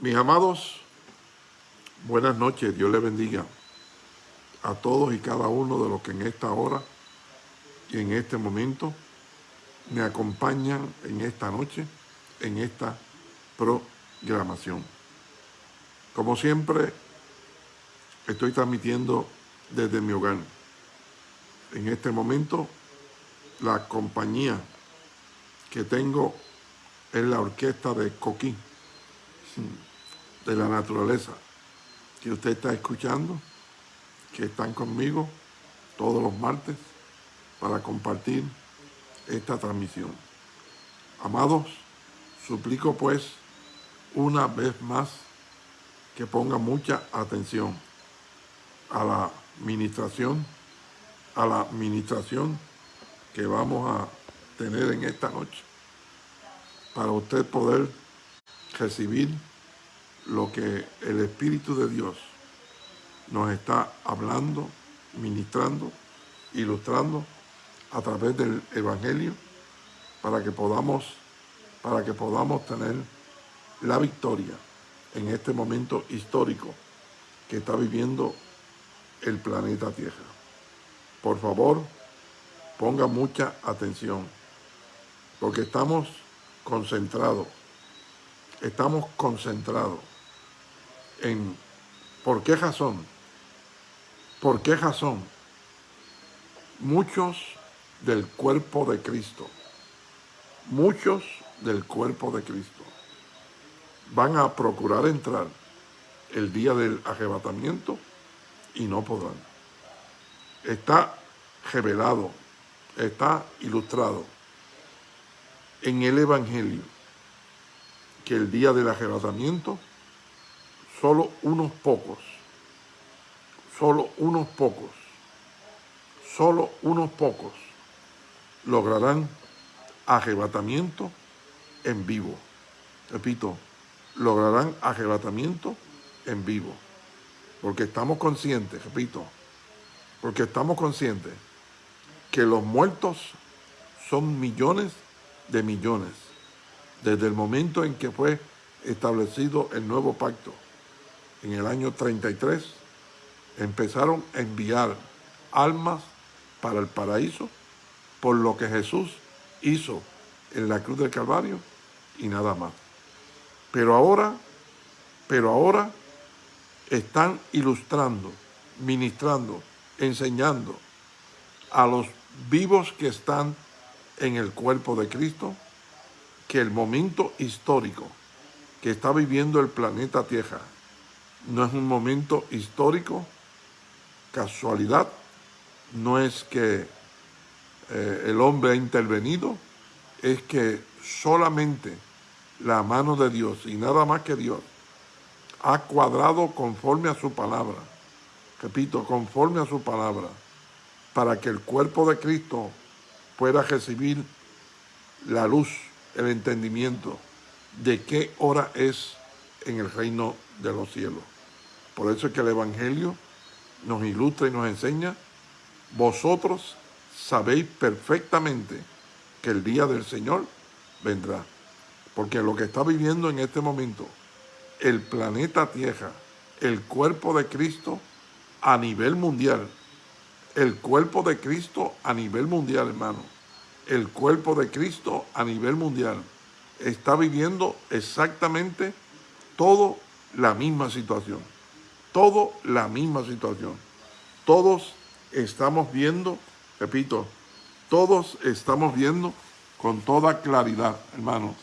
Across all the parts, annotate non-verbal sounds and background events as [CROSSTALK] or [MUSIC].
Mis amados, buenas noches, Dios les bendiga a todos y cada uno de los que en esta hora y en este momento me acompañan en esta noche, en esta programación. Como siempre, estoy transmitiendo desde mi hogar. En este momento, la compañía que tengo es la orquesta de Coquín de la naturaleza que usted está escuchando, que están conmigo todos los martes para compartir esta transmisión. Amados, suplico pues una vez más que ponga mucha atención a la ministración, a la ministración que vamos a tener en esta noche, para usted poder recibir lo que el Espíritu de Dios nos está hablando, ministrando, ilustrando a través del Evangelio para que podamos, para que podamos tener la victoria en este momento histórico que está viviendo el planeta Tierra. Por favor, ponga mucha atención, porque estamos concentrados estamos concentrados en por qué razón, por qué razón muchos del cuerpo de Cristo, muchos del cuerpo de Cristo van a procurar entrar el día del arrebatamiento y no podrán. Está revelado, está ilustrado en el Evangelio que el día del arrebatamiento, solo unos pocos, solo unos pocos, solo unos pocos lograrán arrebatamiento en vivo. Repito, lograrán arrebatamiento en vivo. Porque estamos conscientes, repito, porque estamos conscientes que los muertos son millones de millones desde el momento en que fue establecido el nuevo pacto, en el año 33, empezaron a enviar almas para el paraíso por lo que Jesús hizo en la cruz del Calvario y nada más. Pero ahora, pero ahora están ilustrando, ministrando, enseñando a los vivos que están en el cuerpo de Cristo que el momento histórico que está viviendo el planeta Tierra no es un momento histórico, casualidad, no es que eh, el hombre ha intervenido, es que solamente la mano de Dios y nada más que Dios ha cuadrado conforme a su palabra, repito, conforme a su palabra, para que el cuerpo de Cristo pueda recibir la luz el entendimiento de qué hora es en el reino de los cielos. Por eso es que el Evangelio nos ilustra y nos enseña, vosotros sabéis perfectamente que el día del Señor vendrá. Porque lo que está viviendo en este momento el planeta Tierra, el cuerpo de Cristo a nivel mundial, el cuerpo de Cristo a nivel mundial, hermano, el cuerpo de Cristo a nivel mundial está viviendo exactamente todo la misma situación. Todo la misma situación. Todos estamos viendo, repito, todos estamos viendo con toda claridad, hermanos.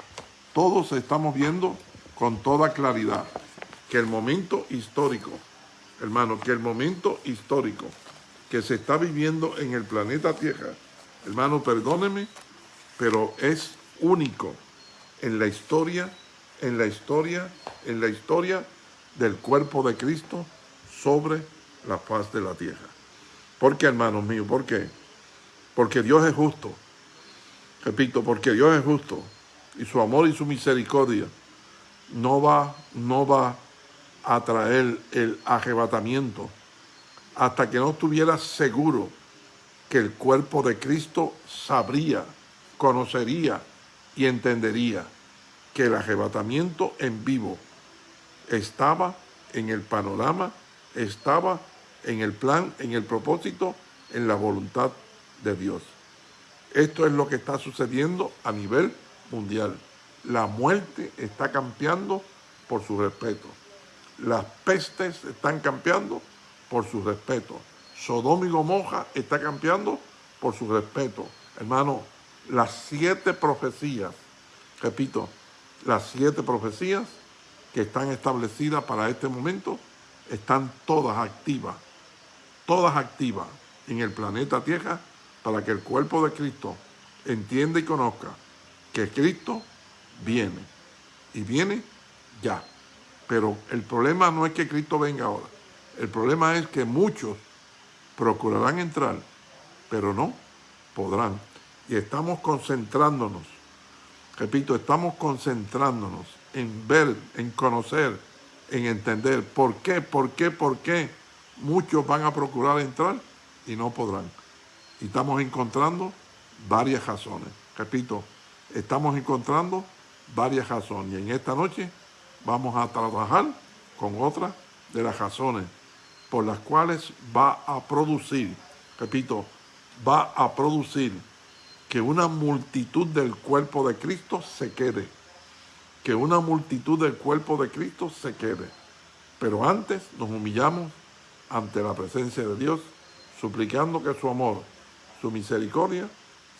Todos estamos viendo con toda claridad que el momento histórico, hermano, que el momento histórico que se está viviendo en el planeta Tierra Hermano, perdóneme, pero es único en la historia, en la historia, en la historia del cuerpo de Cristo sobre la paz de la tierra. ¿Por qué, hermanos míos? ¿Por qué? Porque Dios es justo. Repito, porque Dios es justo y su amor y su misericordia no va, no va a traer el arrebatamiento hasta que no estuviera seguro que el cuerpo de Cristo sabría, conocería y entendería que el arrebatamiento en vivo estaba en el panorama, estaba en el plan, en el propósito, en la voluntad de Dios. Esto es lo que está sucediendo a nivel mundial. La muerte está campeando por su respeto. Las pestes están campeando por su respeto. Sodoma y Gomorra está campeando por su respeto. Hermano, las siete profecías, repito, las siete profecías que están establecidas para este momento están todas activas, todas activas en el planeta Tierra para que el cuerpo de Cristo entienda y conozca que Cristo viene y viene ya. Pero el problema no es que Cristo venga ahora. El problema es que muchos procurarán entrar, pero no podrán. Y estamos concentrándonos, repito, estamos concentrándonos en ver, en conocer, en entender por qué, por qué, por qué muchos van a procurar entrar y no podrán. Y estamos encontrando varias razones. Repito, estamos encontrando varias razones. Y en esta noche vamos a trabajar con otras de las razones por las cuales va a producir, repito, va a producir que una multitud del cuerpo de Cristo se quede. Que una multitud del cuerpo de Cristo se quede. Pero antes nos humillamos ante la presencia de Dios, suplicando que su amor, su misericordia,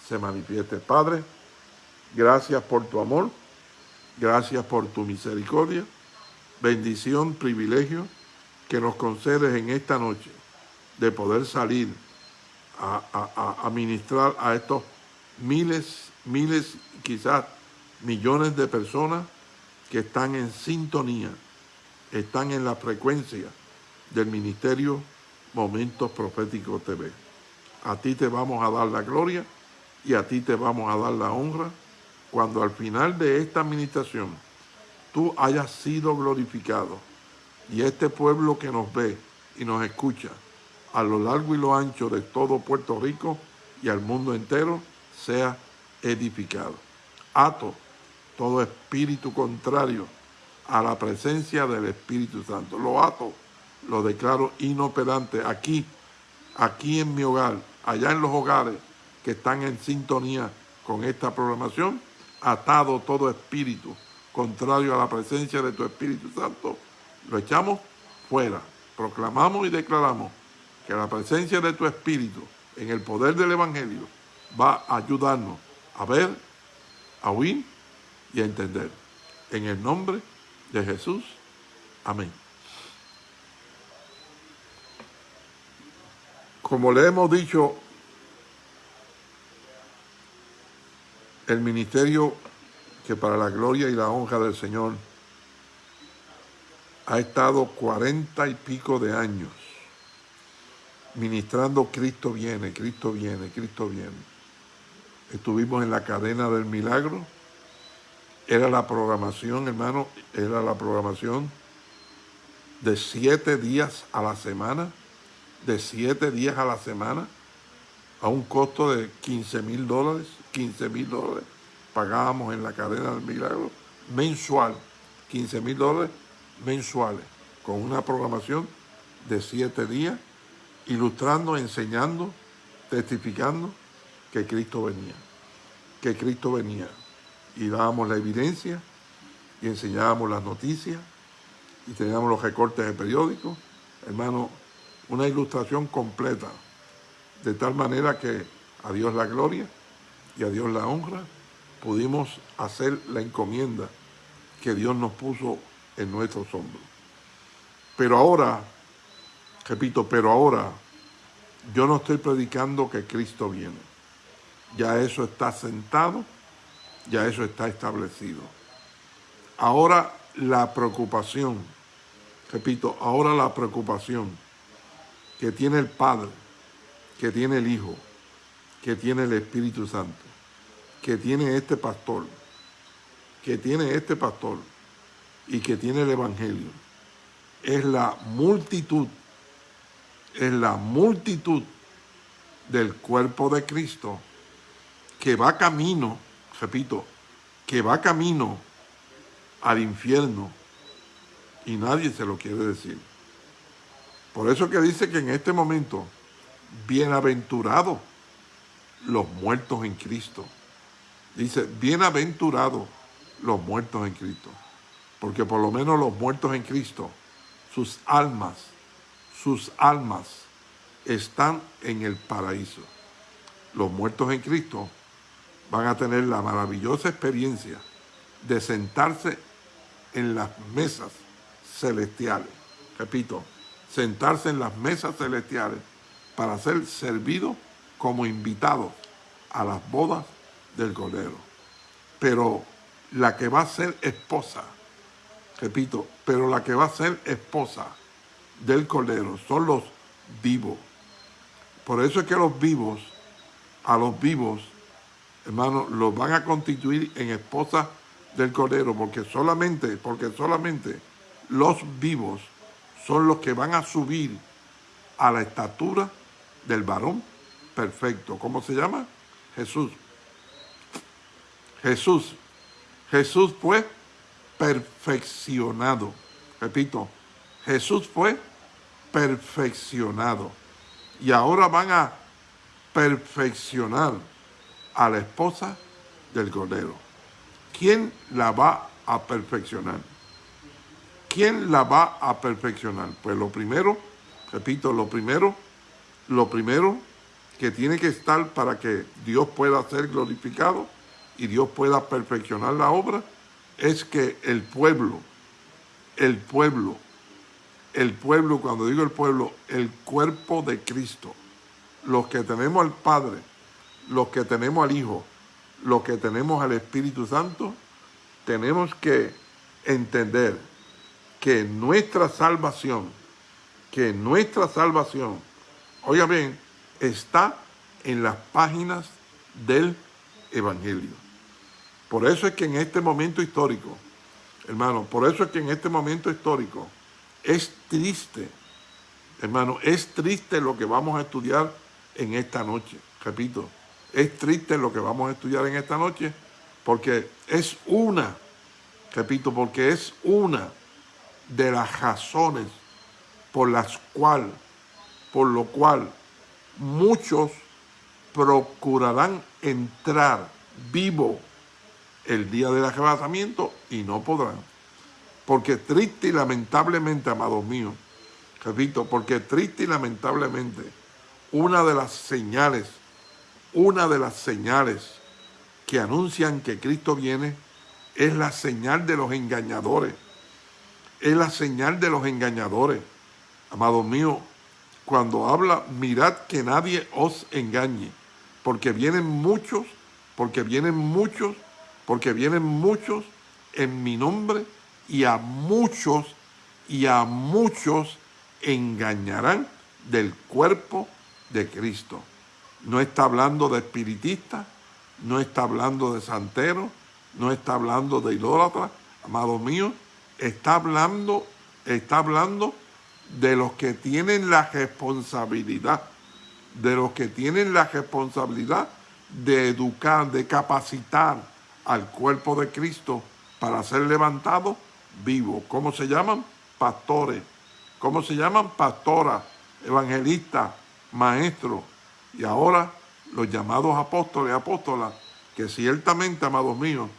se manifieste. Padre, gracias por tu amor, gracias por tu misericordia, bendición, privilegio que nos concedes en esta noche de poder salir a, a, ministrar a estos miles, miles, quizás millones de personas que están en sintonía, están en la frecuencia del Ministerio Momentos Proféticos TV. A ti te vamos a dar la gloria y a ti te vamos a dar la honra cuando al final de esta administración tú hayas sido glorificado y este pueblo que nos ve y nos escucha a lo largo y lo ancho de todo Puerto Rico y al mundo entero sea edificado. Ato todo espíritu contrario a la presencia del Espíritu Santo. Lo ato, lo declaro inoperante aquí, aquí en mi hogar, allá en los hogares que están en sintonía con esta programación, atado todo espíritu contrario a la presencia de tu Espíritu Santo, lo echamos fuera. Proclamamos y declaramos que la presencia de tu Espíritu en el poder del Evangelio va a ayudarnos a ver, a oír y a entender. En el nombre de Jesús. Amén. Como le hemos dicho, el ministerio que para la gloria y la honra del Señor ha estado cuarenta y pico de años ministrando Cristo viene, Cristo viene, Cristo viene. Estuvimos en la cadena del milagro. Era la programación, hermano, era la programación de siete días a la semana, de siete días a la semana, a un costo de 15 mil dólares, 15 mil dólares pagábamos en la cadena del milagro mensual, 15 mil dólares mensuales, con una programación de siete días, ilustrando, enseñando, testificando que Cristo venía, que Cristo venía. Y dábamos la evidencia y enseñábamos las noticias y teníamos los recortes de periódicos. Hermano, una ilustración completa, de tal manera que a Dios la gloria y a Dios la honra, pudimos hacer la encomienda que Dios nos puso en nuestros hombros. Pero ahora, repito, pero ahora yo no estoy predicando que Cristo viene. Ya eso está sentado, ya eso está establecido. Ahora la preocupación, repito, ahora la preocupación que tiene el Padre, que tiene el Hijo, que tiene el Espíritu Santo, que tiene este pastor, que tiene este pastor, y que tiene el Evangelio es la multitud, es la multitud del cuerpo de Cristo que va camino, repito, que va camino al infierno y nadie se lo quiere decir. Por eso que dice que en este momento, bienaventurados los muertos en Cristo. Dice, bienaventurados los muertos en Cristo. Porque por lo menos los muertos en Cristo, sus almas, sus almas están en el paraíso. Los muertos en Cristo van a tener la maravillosa experiencia de sentarse en las mesas celestiales. Repito, sentarse en las mesas celestiales para ser servidos como invitados a las bodas del Cordero. Pero la que va a ser esposa, repito, pero la que va a ser esposa del Cordero son los vivos. Por eso es que los vivos, a los vivos, hermanos, los van a constituir en esposa del Cordero, porque solamente, porque solamente los vivos son los que van a subir a la estatura del varón perfecto. ¿Cómo se llama? Jesús. Jesús. Jesús fue perfeccionado. Repito, Jesús fue perfeccionado. Y ahora van a perfeccionar a la esposa del Cordero. ¿Quién la va a perfeccionar? ¿Quién la va a perfeccionar? Pues lo primero, repito, lo primero, lo primero que tiene que estar para que Dios pueda ser glorificado y Dios pueda perfeccionar la obra es que el pueblo, el pueblo, el pueblo, cuando digo el pueblo, el cuerpo de Cristo, los que tenemos al Padre, los que tenemos al Hijo, los que tenemos al Espíritu Santo, tenemos que entender que nuestra salvación, que nuestra salvación, oiga bien, está en las páginas del Evangelio. Por eso es que en este momento histórico, hermano, por eso es que en este momento histórico es triste, hermano, es triste lo que vamos a estudiar en esta noche. Repito, es triste lo que vamos a estudiar en esta noche porque es una, repito, porque es una de las razones por las cual, por lo cual muchos procurarán entrar vivo el día del arrebatamiento y no podrán. Porque triste y lamentablemente, amados míos, repito, porque triste y lamentablemente, una de las señales, una de las señales que anuncian que Cristo viene es la señal de los engañadores. Es la señal de los engañadores. Amados míos, cuando habla, mirad que nadie os engañe, porque vienen muchos, porque vienen muchos, porque vienen muchos en mi nombre y a muchos y a muchos engañarán del cuerpo de Cristo. No está hablando de espiritistas, no está hablando de santeros, no está hablando de idólatras, amado mío, está hablando, está hablando de los que tienen la responsabilidad, de los que tienen la responsabilidad de educar, de capacitar al cuerpo de Cristo para ser levantado vivo. ¿Cómo se llaman? Pastores. ¿Cómo se llaman? Pastoras, evangelistas, maestros. Y ahora los llamados apóstoles apóstolas, que ciertamente, amados míos,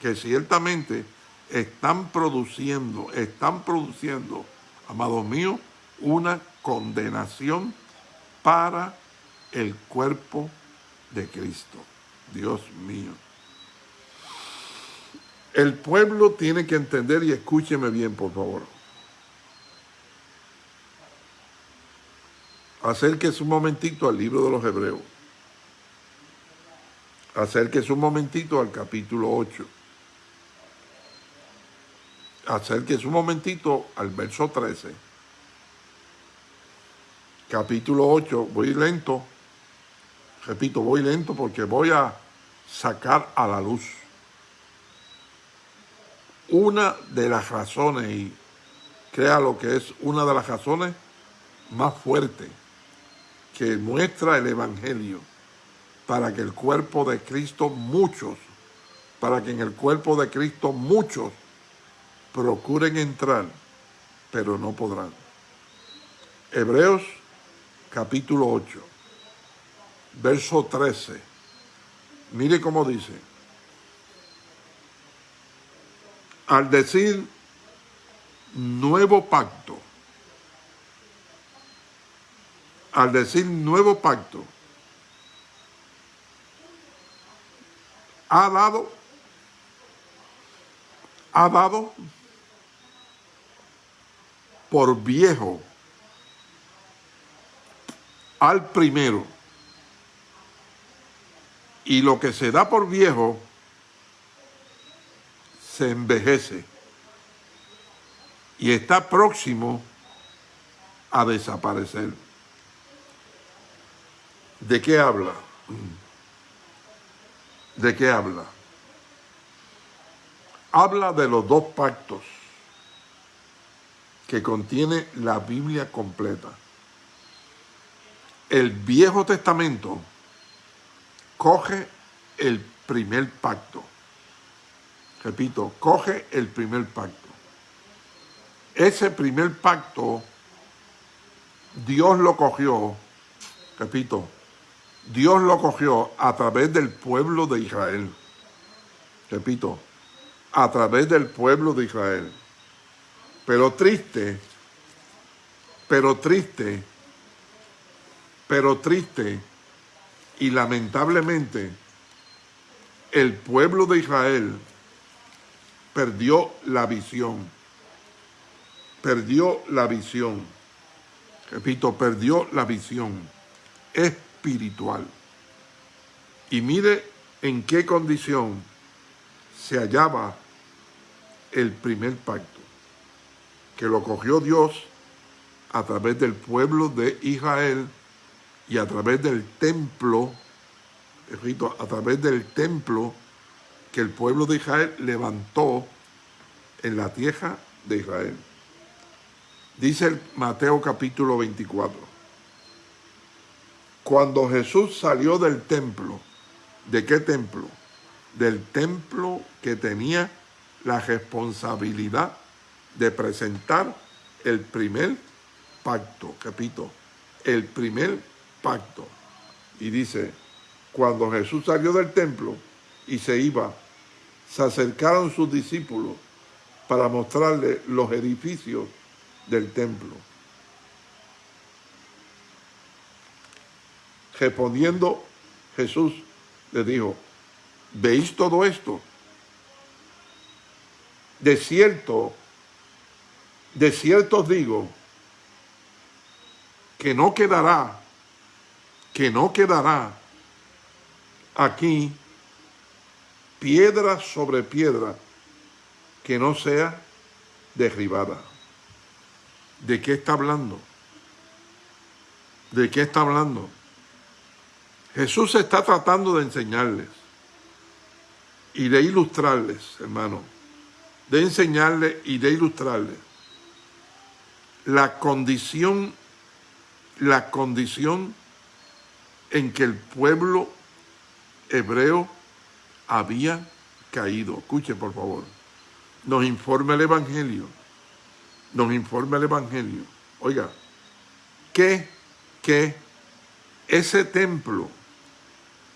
que ciertamente están produciendo, están produciendo amados míos, una condenación para el cuerpo de Cristo. Dios mío. El pueblo tiene que entender, y escúcheme bien, por favor. Acérquese un momentito al libro de los Hebreos. Acérquese un momentito al capítulo 8 acérquese un momentito al verso 13. Capítulo 8, voy lento. Repito, voy lento porque voy a sacar a la luz una de las razones, y crea lo que es una de las razones más fuertes que muestra el Evangelio para que el cuerpo de Cristo muchos, para que en el cuerpo de Cristo muchos procuren entrar pero no podrán. Hebreos capítulo 8, verso 13. Mire cómo dice. Al decir nuevo pacto, al decir nuevo pacto, ha dado, ha dado por viejo al primero. Y lo que se da por viejo se envejece y está próximo a desaparecer. ¿De qué habla? ¿De qué habla? Habla de los dos pactos que contiene la Biblia completa. El Viejo Testamento coge el primer pacto. Repito, coge el primer pacto. Ese primer pacto, Dios lo cogió, repito, Dios lo cogió a través del pueblo de Israel. Repito, a través del pueblo de Israel. Pero triste, pero triste, pero triste y lamentablemente el pueblo de Israel perdió la visión. Perdió la visión. Repito, perdió la visión espiritual. Y mire en qué condición se hallaba el primer pacto, que lo cogió Dios a través del pueblo de Israel y a través del templo, a través del templo que el pueblo de Israel levantó en la tierra de Israel. Dice el Mateo capítulo 24. Cuando Jesús salió del templo, ¿de qué templo? Del templo que tenía la responsabilidad de presentar el primer pacto, repito, el primer pacto. Y dice, cuando Jesús salió del templo y se iba, se acercaron sus discípulos para mostrarle los edificios del templo. Respondiendo Jesús le dijo, ¿veis todo esto? De cierto, de cierto os digo, que no quedará que no quedará aquí piedra sobre piedra que no sea derribada. ¿De qué está hablando? ¿De qué está hablando? Jesús está tratando de enseñarles y de ilustrarles, hermano, de enseñarles y de ilustrarles la condición, la condición en que el pueblo hebreo había caído. Escuche, por favor. Nos informa el Evangelio. Nos informa el Evangelio. Oiga, que, que ese templo,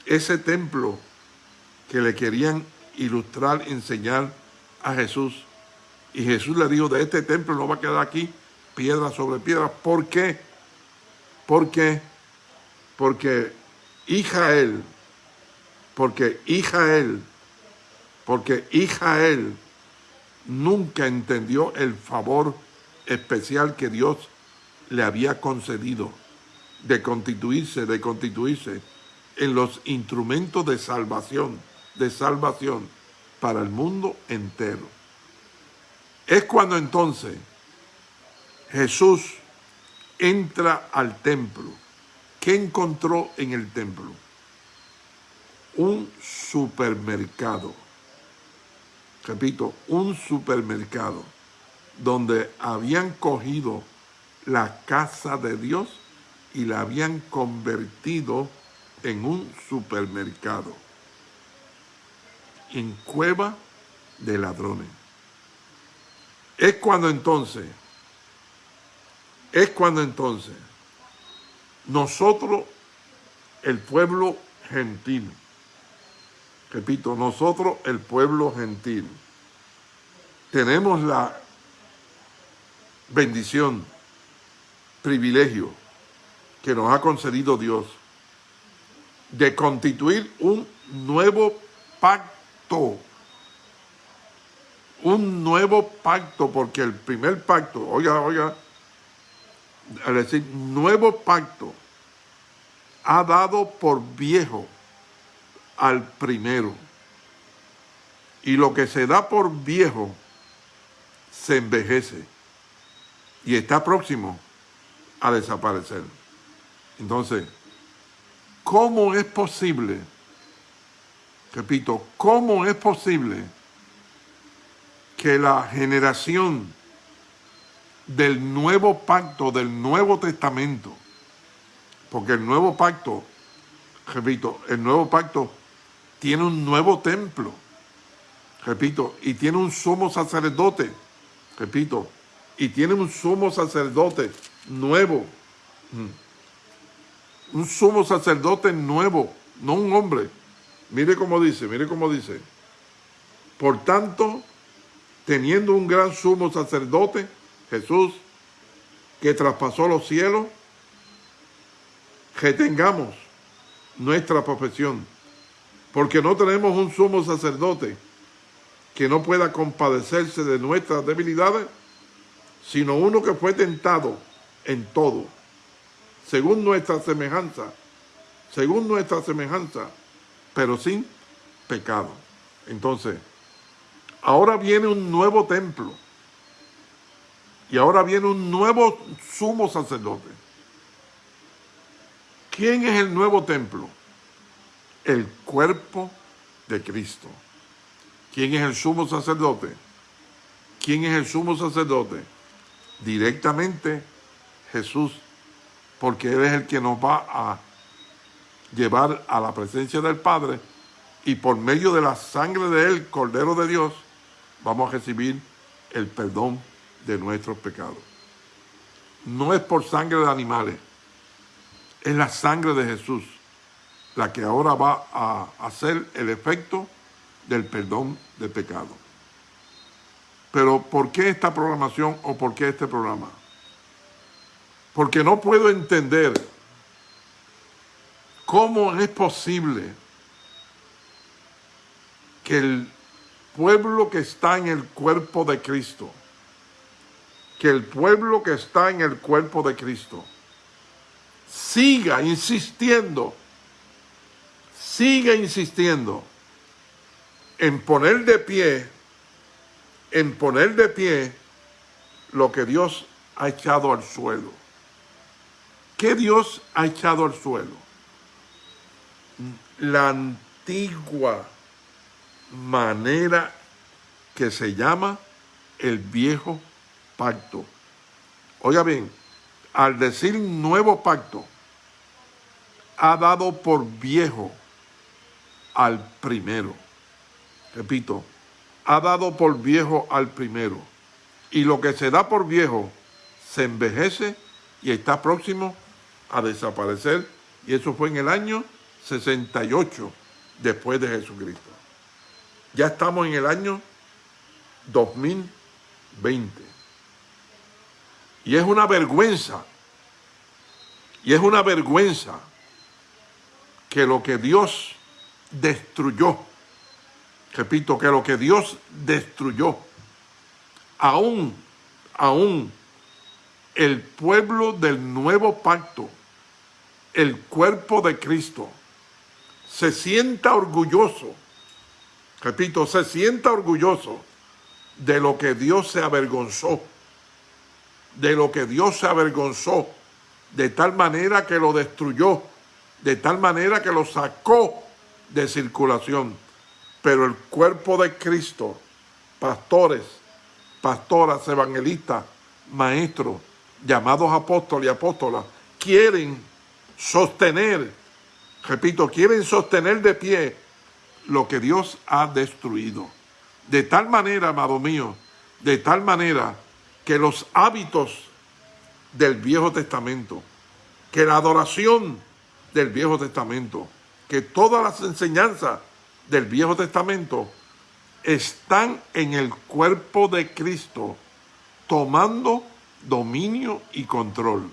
ese templo que le querían ilustrar, enseñar a Jesús, y Jesús le dijo, de este templo no va a quedar aquí piedra sobre piedra. ¿Por qué? Porque porque Israel, porque Israel, porque Israel nunca entendió el favor especial que Dios le había concedido de constituirse, de constituirse en los instrumentos de salvación, de salvación para el mundo entero. Es cuando entonces Jesús entra al templo ¿Qué encontró en el templo? Un supermercado. Repito, un supermercado donde habían cogido la casa de Dios y la habían convertido en un supermercado. En cueva de ladrones. Es cuando entonces es cuando entonces nosotros, el pueblo gentil, repito, nosotros, el pueblo gentil, tenemos la bendición, privilegio que nos ha concedido Dios de constituir un nuevo pacto. Un nuevo pacto, porque el primer pacto, oiga, oiga, al decir nuevo pacto, ha dado por viejo al primero. Y lo que se da por viejo se envejece y está próximo a desaparecer. Entonces, ¿cómo es posible, repito, cómo es posible que la generación del nuevo pacto, del nuevo testamento, porque el nuevo pacto, repito, el nuevo pacto tiene un nuevo templo, repito, y tiene un sumo sacerdote, repito, y tiene un sumo sacerdote nuevo, mm. Un sumo sacerdote nuevo, no un hombre. Mire cómo dice, mire cómo dice. Por tanto, teniendo un gran sumo sacerdote, Jesús, que traspasó los cielos, que tengamos nuestra profesión, porque no tenemos un sumo sacerdote que no pueda compadecerse de nuestras debilidades, sino uno que fue tentado en todo, según nuestra semejanza, según nuestra semejanza, pero sin pecado. Entonces, ahora viene un nuevo templo, y ahora viene un nuevo sumo sacerdote. ¿Quién es el nuevo templo? El cuerpo de Cristo. ¿Quién es el sumo sacerdote? ¿Quién es el sumo sacerdote? directamente Jesús, porque Él es el que nos va a llevar a la presencia del Padre y por medio de la sangre de Él, Cordero de Dios, vamos a recibir el perdón de nuestros pecados. No es por sangre de animales, es la sangre de Jesús la que ahora va a hacer el efecto del perdón de pecado. Pero ¿por qué esta programación o por qué este programa? Porque no puedo entender cómo es posible que el pueblo que está en el cuerpo de Cristo, que el pueblo que está en el cuerpo de Cristo, siga insistiendo, siga insistiendo en poner de pie en poner de pie lo que Dios ha echado al suelo. ¿Qué Dios ha echado al suelo? La antigua manera que se llama el viejo pacto. Oiga bien, al decir nuevo pacto, ha dado por viejo al primero. Repito, ha dado por viejo al primero, y lo que se da por viejo se envejece y está próximo a desaparecer, y eso fue en el año 68 después de Jesucristo. Ya estamos en el año 2020. Y es una vergüenza, y es una vergüenza que lo que Dios destruyó repito, que lo que Dios destruyó, aún, aún el pueblo del nuevo pacto, el cuerpo de Cristo, se sienta orgulloso, repito, se sienta orgulloso de lo que Dios se avergonzó, de lo que Dios se avergonzó, de tal manera que lo destruyó, de tal manera que lo sacó de circulación. Pero el cuerpo de Cristo, pastores, pastoras, evangelistas, maestros, llamados apóstoles y apóstolas, quieren sostener, repito, quieren sostener de pie lo que Dios ha destruido. De tal manera, amado mío, de tal manera que los hábitos del Viejo Testamento, que la adoración del Viejo Testamento, que todas las enseñanzas del Viejo Testamento están en el cuerpo de Cristo, tomando dominio y control.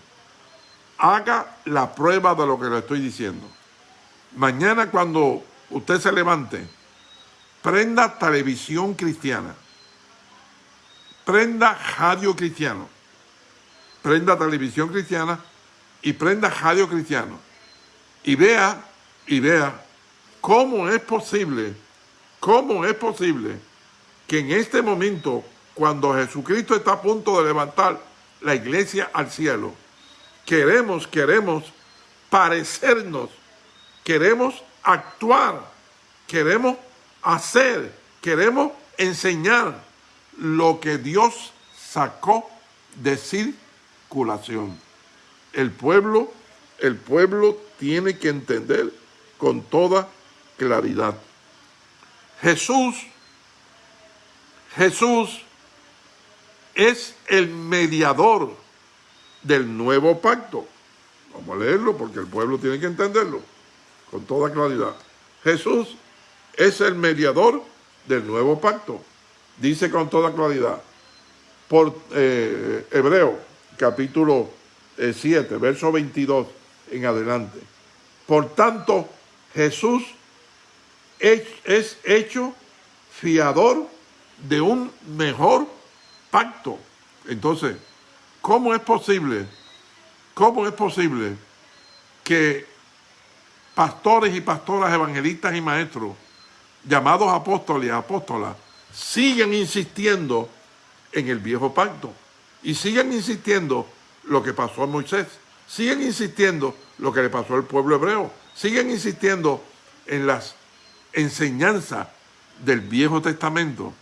Haga la prueba de lo que le estoy diciendo. Mañana cuando usted se levante, prenda televisión cristiana, prenda radio cristiano, prenda televisión cristiana y prenda radio cristiano. Y vea, y vea cómo es posible, cómo es posible que en este momento, cuando Jesucristo está a punto de levantar la iglesia al cielo, queremos, queremos parecernos, queremos actuar, queremos hacer, queremos enseñar lo que Dios sacó de circulación. El pueblo, el pueblo tiene que entender con toda claridad. Jesús, Jesús es el mediador del nuevo pacto. Vamos a leerlo porque el pueblo tiene que entenderlo con toda claridad. Jesús es el mediador del nuevo pacto. Dice con toda claridad, por eh, Hebreo, capítulo 7, eh, verso 22 en adelante. Por tanto, Jesús es, es hecho fiador de un mejor pacto. Entonces, ¿cómo es posible? ¿Cómo es posible que pastores y pastoras, evangelistas y maestros, llamados apóstoles y apóstolas, sigan insistiendo en el viejo pacto y sigan insistiendo lo que pasó a Moisés, sigan insistiendo lo que le pasó al pueblo hebreo, sigan insistiendo en las enseñanzas del Viejo Testamento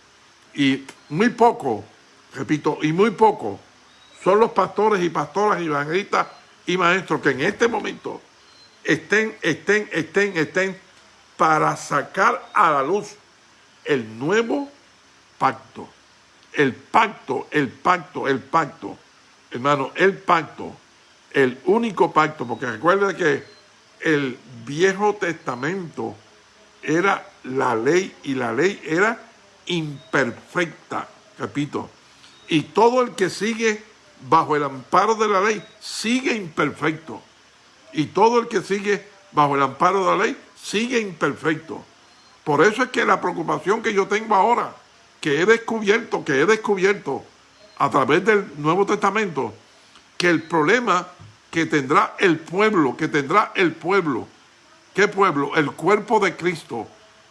y muy poco, repito, y muy poco son los pastores y pastoras y evangelistas y maestros que en este momento estén, estén, estén, estén para sacar a la luz el nuevo pacto. El pacto, el pacto, el pacto. Hermano, el pacto, el único pacto, porque recuerden que el Viejo Testamento era la ley y la ley era imperfecta, repito. Y todo el que sigue bajo el amparo de la ley sigue imperfecto. Y todo el que sigue bajo el amparo de la ley sigue imperfecto. Por eso es que la preocupación que yo tengo ahora, que he descubierto, que he descubierto a través del Nuevo Testamento, que el problema que tendrá el pueblo, que tendrá el pueblo, ¿qué pueblo? El cuerpo de Cristo,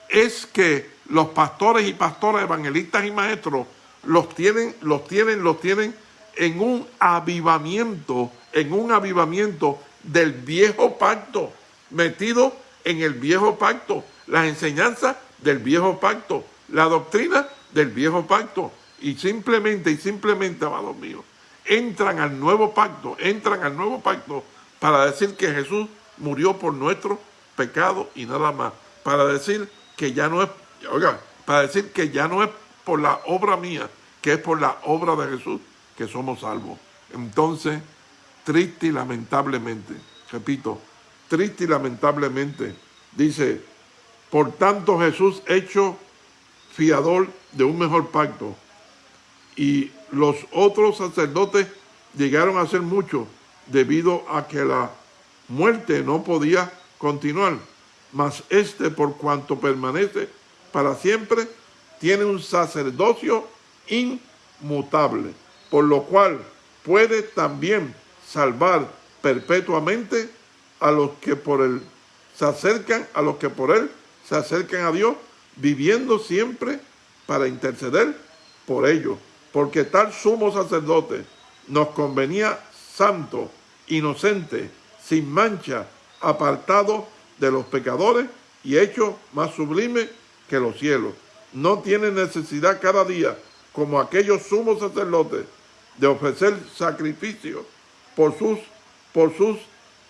es que los pastores y pastoras, evangelistas y maestros, los tienen, los tienen, los tienen en un avivamiento, en un avivamiento del viejo pacto, metido en el viejo pacto, las enseñanzas del viejo pacto, la doctrina del viejo pacto. Y simplemente, y simplemente, amados míos, entran al nuevo pacto, entran al nuevo pacto para decir que Jesús murió por nuestro pecado y nada más. Para decir que ya no es, oiga, para decir que ya no es por la obra mía, que es por la obra de Jesús que somos salvos. Entonces, triste y lamentablemente, repito, triste y lamentablemente, dice, por tanto Jesús hecho fiador de un mejor pacto, y los otros sacerdotes llegaron a ser muchos debido a que la muerte no podía continuar, mas este por cuanto permanece para siempre, tiene un sacerdocio inmutable, por lo cual puede también salvar perpetuamente a los que por él se acercan, a los que por él se acercan a Dios, viviendo siempre para interceder por ellos. Porque tal sumo sacerdote nos convenía santo, inocente, sin mancha, apartado de los pecadores y hecho más sublime que los cielos. No tiene necesidad cada día, como aquellos sumos sacerdotes, de ofrecer sacrificios por sus, por sus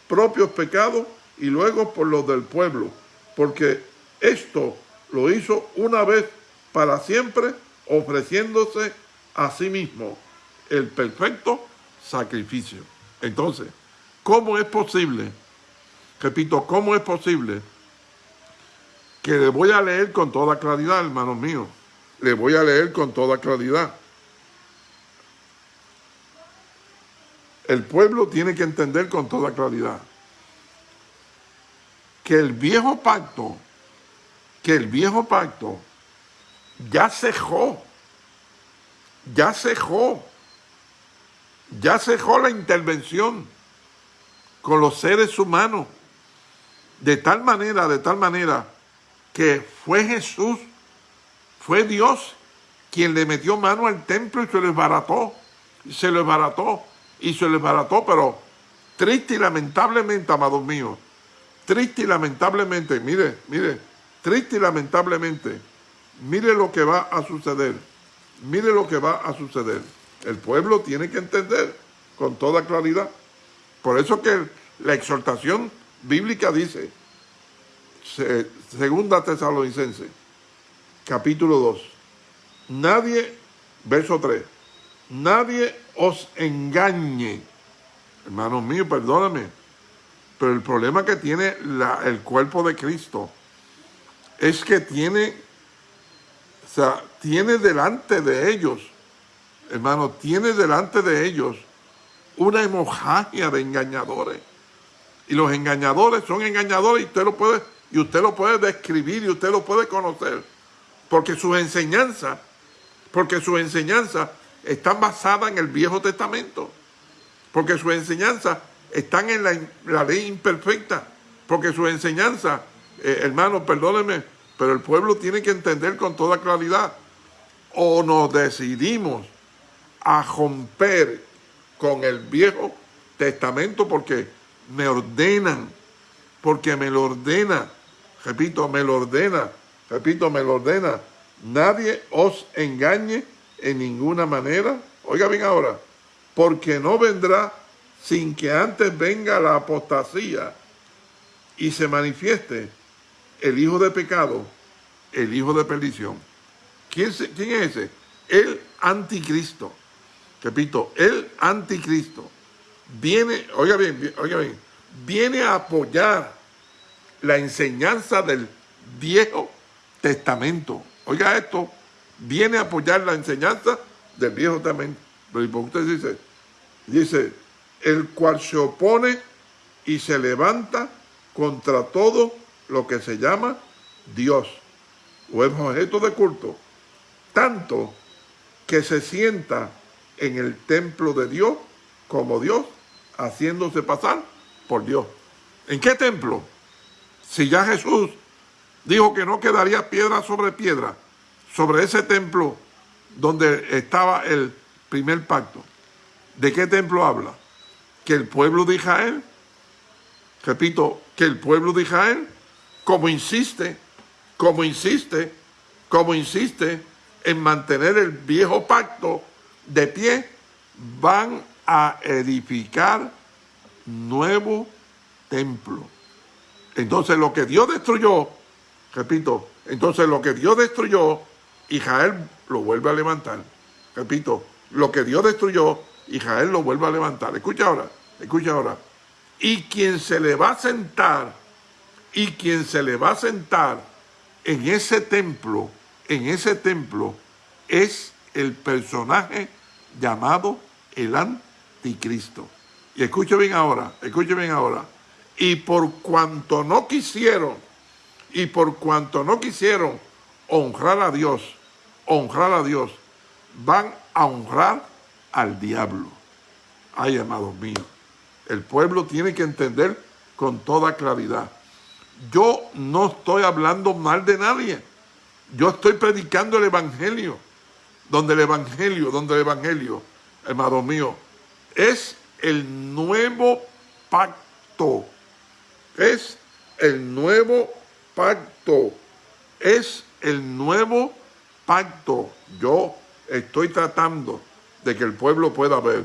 propios pecados y luego por los del pueblo, porque esto lo hizo una vez para siempre, ofreciéndose a sí mismo el perfecto sacrificio. Entonces, ¿cómo es posible? Repito, ¿cómo es posible que le voy a leer con toda claridad, hermanos míos? Le voy a leer con toda claridad. El pueblo tiene que entender con toda claridad que el viejo pacto, que el viejo pacto ya cejó, ya cejó, ya cejó la intervención con los seres humanos, de tal manera, de tal manera, que fue Jesús, fue Dios quien le metió mano al templo y se lo desbarató, se lo desbarató, y se lo desbarató, pero triste y lamentablemente, amados míos, triste y lamentablemente, mire, mire, triste y lamentablemente, mire lo que va a suceder, mire lo que va a suceder. El pueblo tiene que entender con toda claridad. Por eso que la exhortación bíblica dice, segunda tesalonicense, capítulo 2, nadie, verso 3, nadie os engañe. Hermanos míos, perdóname, pero el problema que tiene el cuerpo de Cristo es que tiene, o sea, tiene delante de ellos, hermano, tiene delante de ellos una hemorragia de engañadores. Y los engañadores son engañadores y usted lo puede, y usted lo puede describir y usted lo puede conocer. Porque sus enseñanzas, porque sus enseñanzas están basadas en el Viejo Testamento. Porque sus enseñanzas están en la, ley imperfecta, porque su enseñanza, eh, hermanos, perdónenme, pero el pueblo tiene que entender con toda claridad, o nos decidimos a romper con el Viejo Testamento porque me ordenan, porque me lo ordena, repito, me lo ordena, repito, me lo ordena, nadie os engañe en ninguna manera, oiga bien ahora, porque no vendrá sin que antes venga la apostasía y se manifieste el hijo de pecado, el hijo de perdición. ¿Quién, quién es ese? El anticristo. Repito, el anticristo viene, oiga bien, oiga bien, viene a apoyar la enseñanza del Viejo Testamento. Oiga esto, viene a apoyar la enseñanza del Viejo usted dice, dice, el cual se opone y se levanta contra todo lo que se llama Dios o es objeto de culto, tanto que se sienta en el templo de Dios como Dios, haciéndose pasar por Dios. ¿En qué templo? Si ya Jesús dijo que no quedaría piedra sobre piedra, sobre ese templo donde estaba el primer pacto. ¿De qué templo habla? que el pueblo de Israel, repito, que el pueblo de Israel, como insiste, como insiste, como insiste en mantener el viejo pacto de pie, van a edificar nuevo templo. Entonces lo que Dios destruyó, repito, entonces lo que Dios destruyó, Israel lo vuelve a levantar. Repito, lo que Dios destruyó, Israel lo vuelve a levantar. Escucha ahora. Escucha ahora. Y quien se le va a sentar, y quien se le va a sentar en ese templo, en ese templo, es el personaje llamado el anticristo. Y escuche bien ahora, escuche bien ahora. Y por cuanto no quisieron, y por cuanto no quisieron honrar a Dios, honrar a Dios, van a honrar al diablo. Ay, amados míos. El pueblo tiene que entender con toda claridad. Yo no estoy hablando mal de nadie. Yo estoy predicando el Evangelio. Donde el Evangelio, donde el Evangelio, hermano mío, es el nuevo pacto. Es el nuevo pacto. Es el nuevo pacto. Yo estoy tratando de que el pueblo pueda ver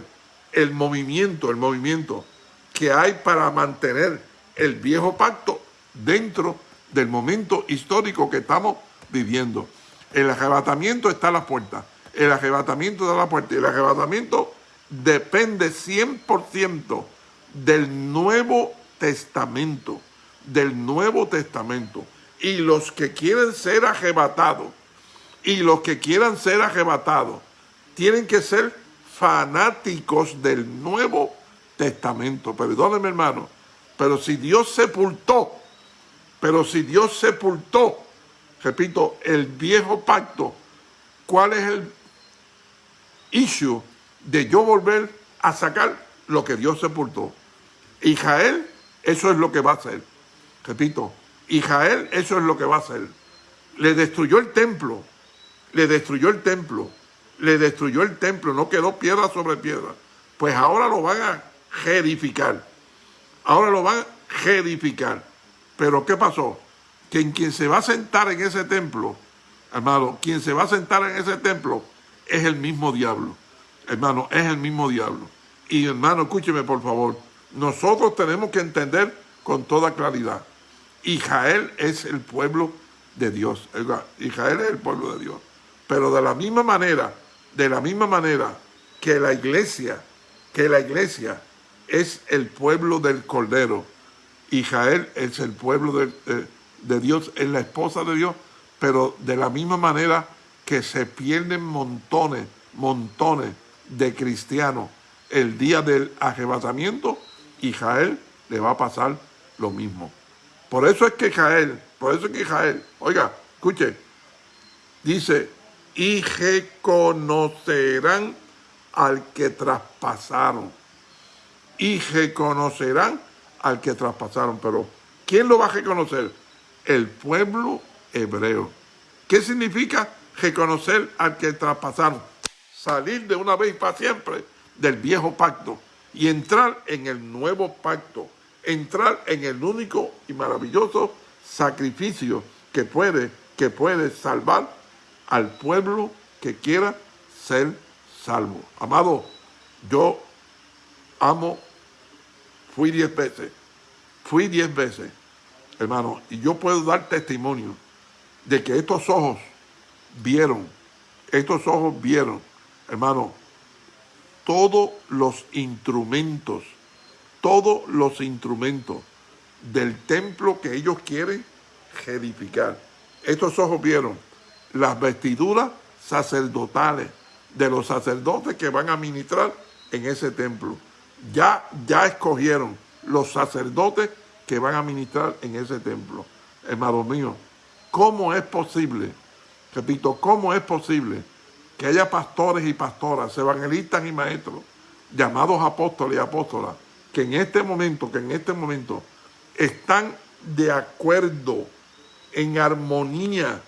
el movimiento, el movimiento que hay para mantener el viejo pacto dentro del momento histórico que estamos viviendo. El arrebatamiento está a la puerta. El arrebatamiento está a la puerta. Y el arrebatamiento depende 100% del Nuevo Testamento, del Nuevo Testamento. Y los que quieren ser arrebatados, y los que quieran ser arrebatados, tienen que ser fanáticos del Nuevo Testamento. Perdóneme, hermano, pero si Dios sepultó, pero si Dios sepultó, repito, el viejo pacto, ¿cuál es el issue de yo volver a sacar lo que Dios sepultó? Israel, eso es lo que va a hacer. Repito, Israel, eso es lo que va a hacer. Le destruyó el templo, le destruyó el templo, le destruyó el templo, no quedó piedra sobre piedra. Pues ahora lo van a reedificar. Ahora lo van a reedificar. Pero ¿qué pasó? Que en quien se va a sentar en ese templo, hermano, quien se va a sentar en ese templo es el mismo diablo. Hermano, es el mismo diablo. Y hermano, escúcheme por favor, nosotros tenemos que entender con toda claridad. Israel es el pueblo de Dios. Israel es el pueblo de Dios. Pero de la misma manera, de la misma manera que la iglesia, que la iglesia es el pueblo del Cordero. Israel es el pueblo de, de Dios, es la esposa de Dios, pero de la misma manera que se pierden montones, montones de cristianos el día del arrebatamiento, Israel le va a pasar lo mismo. Por eso es que Israel, por eso es que Israel, oiga, escuche, dice, y reconocerán al que traspasaron. Y reconocerán al que traspasaron. Pero, ¿quién lo va a reconocer? El pueblo hebreo. ¿Qué significa reconocer al que traspasaron? Salir de una vez para siempre del viejo pacto y entrar en el nuevo pacto, entrar en el único y maravilloso sacrificio que puede, que puede salvar al pueblo que quiera ser salvo. Amado, yo amo, fui diez veces, fui diez veces, hermano, y yo puedo dar testimonio de que estos ojos vieron, estos ojos vieron, hermano, todos los instrumentos, todos los instrumentos del templo que ellos quieren edificar. Estos ojos vieron las vestiduras sacerdotales de los sacerdotes que van a ministrar en ese templo. Ya, ya escogieron los sacerdotes que van a ministrar en ese templo. Hermano mío, ¿cómo es posible? Repito, ¿cómo es posible que haya pastores y pastoras, evangelistas y maestros, llamados apóstoles y apóstolas, que en este momento, que en este momento están de acuerdo, en armonía,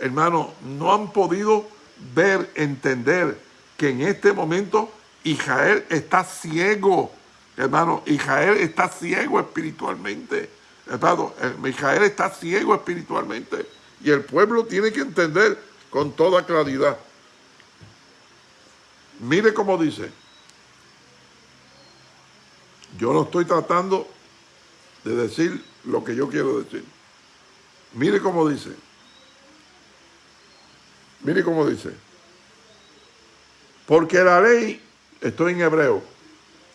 hermano, no han podido ver, entender que en este momento Israel está ciego, hermano, Israel está ciego espiritualmente, hermano, eh, Israel está ciego espiritualmente. Y el pueblo tiene que entender con toda claridad. Mire cómo dice, yo no estoy tratando de decir lo que yo quiero decir. Mire cómo dice, Mire cómo dice. Porque la ley, estoy en Hebreo,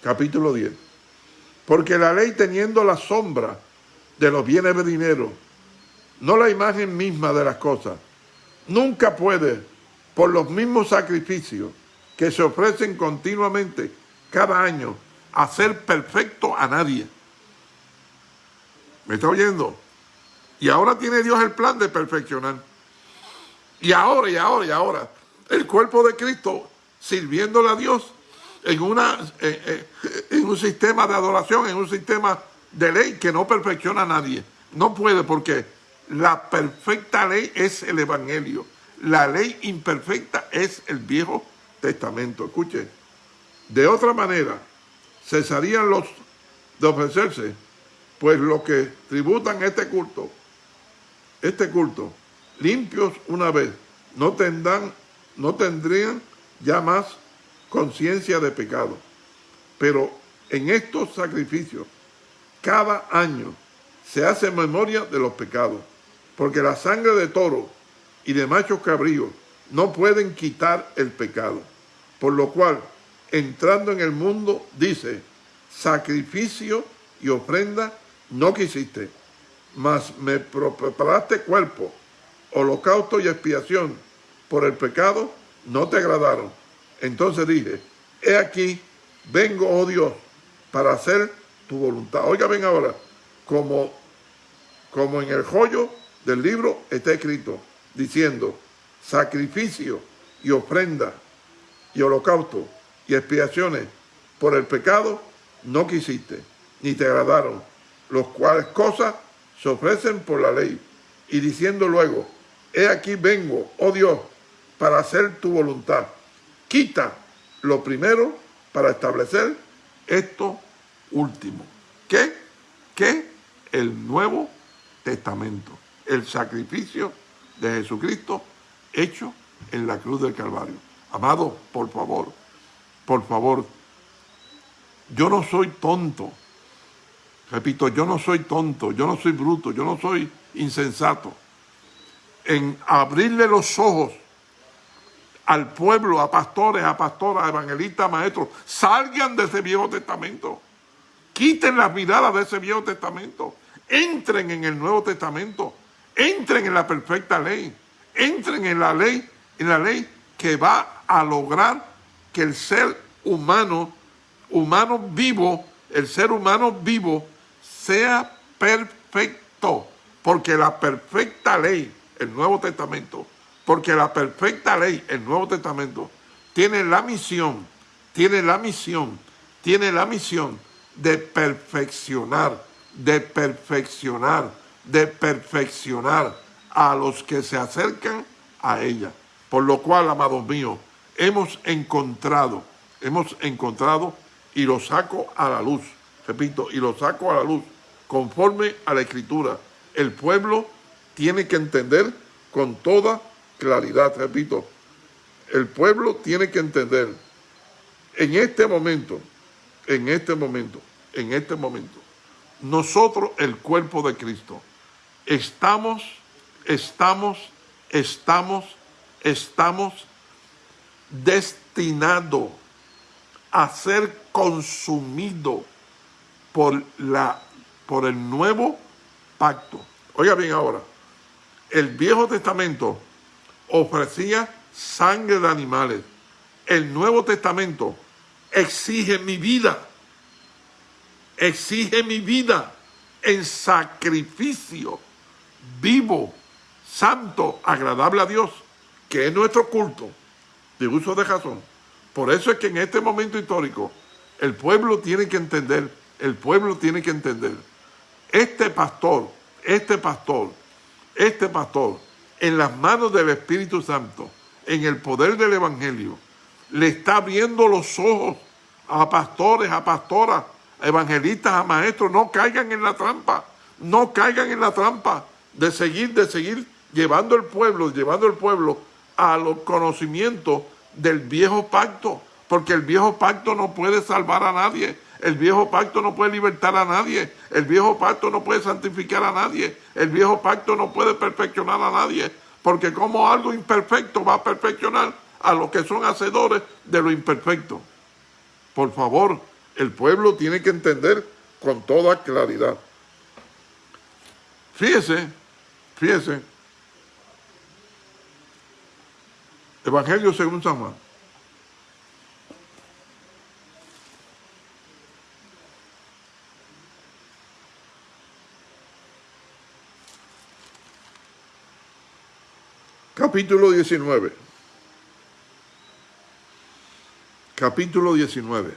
capítulo 10. Porque la ley teniendo la sombra de los bienes venideros, no la imagen misma de las cosas, nunca puede, por los mismos sacrificios que se ofrecen continuamente cada año, hacer perfecto a nadie. ¿Me está oyendo? Y ahora tiene Dios el plan de perfeccionar. Y ahora, y ahora, y ahora, el cuerpo de Cristo sirviéndole a Dios en, una, en un sistema de adoración, en un sistema de ley que no perfecciona a nadie. No puede porque la perfecta ley es el Evangelio. La ley imperfecta es el Viejo Testamento. Escuche, de otra manera, cesarían los de ofrecerse, pues los que tributan este culto, este culto, limpios una vez, no, tendrán, no tendrían ya más conciencia de pecado. Pero en estos sacrificios, cada año se hace memoria de los pecados, porque la sangre de toro y de machos cabríos no pueden quitar el pecado, por lo cual entrando en el mundo, dice, sacrificio y ofrenda no quisiste, mas me preparaste cuerpo, holocausto y expiación por el pecado, no te agradaron. Entonces dije, he aquí, vengo, oh Dios, para hacer tu voluntad. Oiga, ven ahora, como, como en el joyo del libro está escrito, diciendo, sacrificio y ofrenda y holocausto y expiaciones por el pecado no quisiste, ni te agradaron, los cuales cosas se ofrecen por la ley, y diciendo luego, he aquí vengo, oh Dios, para hacer tu voluntad. Quita lo primero para establecer esto último. ¿Qué? ¿Qué? El Nuevo Testamento, el sacrificio de Jesucristo hecho en la cruz del Calvario. Amado, por favor, por favor, yo no soy tonto. Repito, yo no soy tonto, yo no soy bruto, yo no soy insensato. En abrirle los ojos al pueblo, a pastores, a pastoras, a evangelistas, a maestros, salgan de ese Viejo Testamento. Quiten las miradas de ese Viejo Testamento. Entren en el Nuevo Testamento. Entren en la perfecta ley. Entren en la ley, en la ley que va a lograr que el ser humano, humano vivo, el ser humano vivo, sea perfecto. Porque la perfecta ley, el Nuevo Testamento, porque la perfecta ley, el Nuevo Testamento, tiene la misión, tiene la misión, tiene la misión de perfeccionar, de perfeccionar, de perfeccionar a los que se acercan a ella. Por lo cual, amados míos, hemos encontrado, hemos encontrado y lo saco a la luz, repito, y lo saco a la luz, conforme a la Escritura. El pueblo tiene que entender con toda claridad, repito, el pueblo tiene que entender en este momento, en este momento, en este momento, nosotros, el cuerpo de Cristo, estamos, estamos, estamos, estamos destinado a ser consumido por, la, por el nuevo pacto. Oiga bien ahora, el Viejo Testamento ofrecía sangre de animales. El Nuevo Testamento exige mi vida, exige mi vida en sacrificio vivo, santo, agradable a Dios, que es nuestro culto de uso de razón. Por eso es que en este momento histórico el pueblo tiene que entender, el pueblo tiene que entender, este pastor, este pastor, este pastor, en las manos del Espíritu Santo, en el poder del Evangelio, le está abriendo los ojos a pastores, a pastoras, a evangelistas, a maestros, no caigan en la trampa, no caigan en la trampa de seguir, de seguir llevando el pueblo, llevando el pueblo a los conocimientos del viejo pacto, porque el viejo pacto no puede salvar a nadie, el viejo pacto no puede libertar a nadie, el viejo pacto no puede santificar a nadie, el viejo pacto no puede perfeccionar a nadie, porque como algo imperfecto va a perfeccionar a los que son hacedores de lo imperfecto. Por favor, el pueblo tiene que entender con toda claridad. Fíjese, fíjese, Evangelio según San Juan. Capítulo 19. Capítulo 19.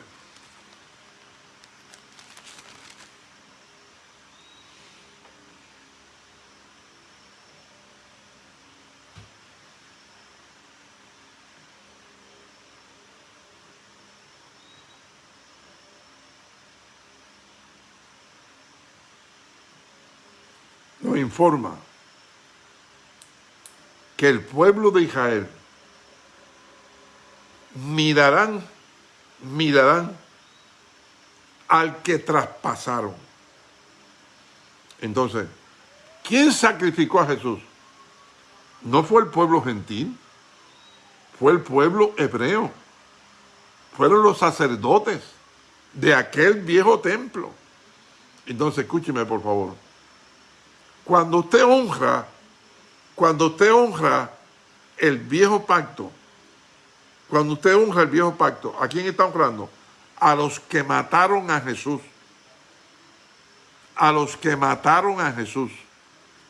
Nos informa que el pueblo de Israel mirarán, mirarán al que traspasaron. Entonces, ¿quién sacrificó a Jesús? No fue el pueblo gentil, fue el pueblo hebreo, fueron los sacerdotes de aquel viejo templo. Entonces, escúcheme por favor. Cuando usted honra, cuando usted honra el viejo pacto, cuando usted honra el viejo pacto, ¿a quién está honrando? A los que mataron a Jesús. A los que mataron a Jesús.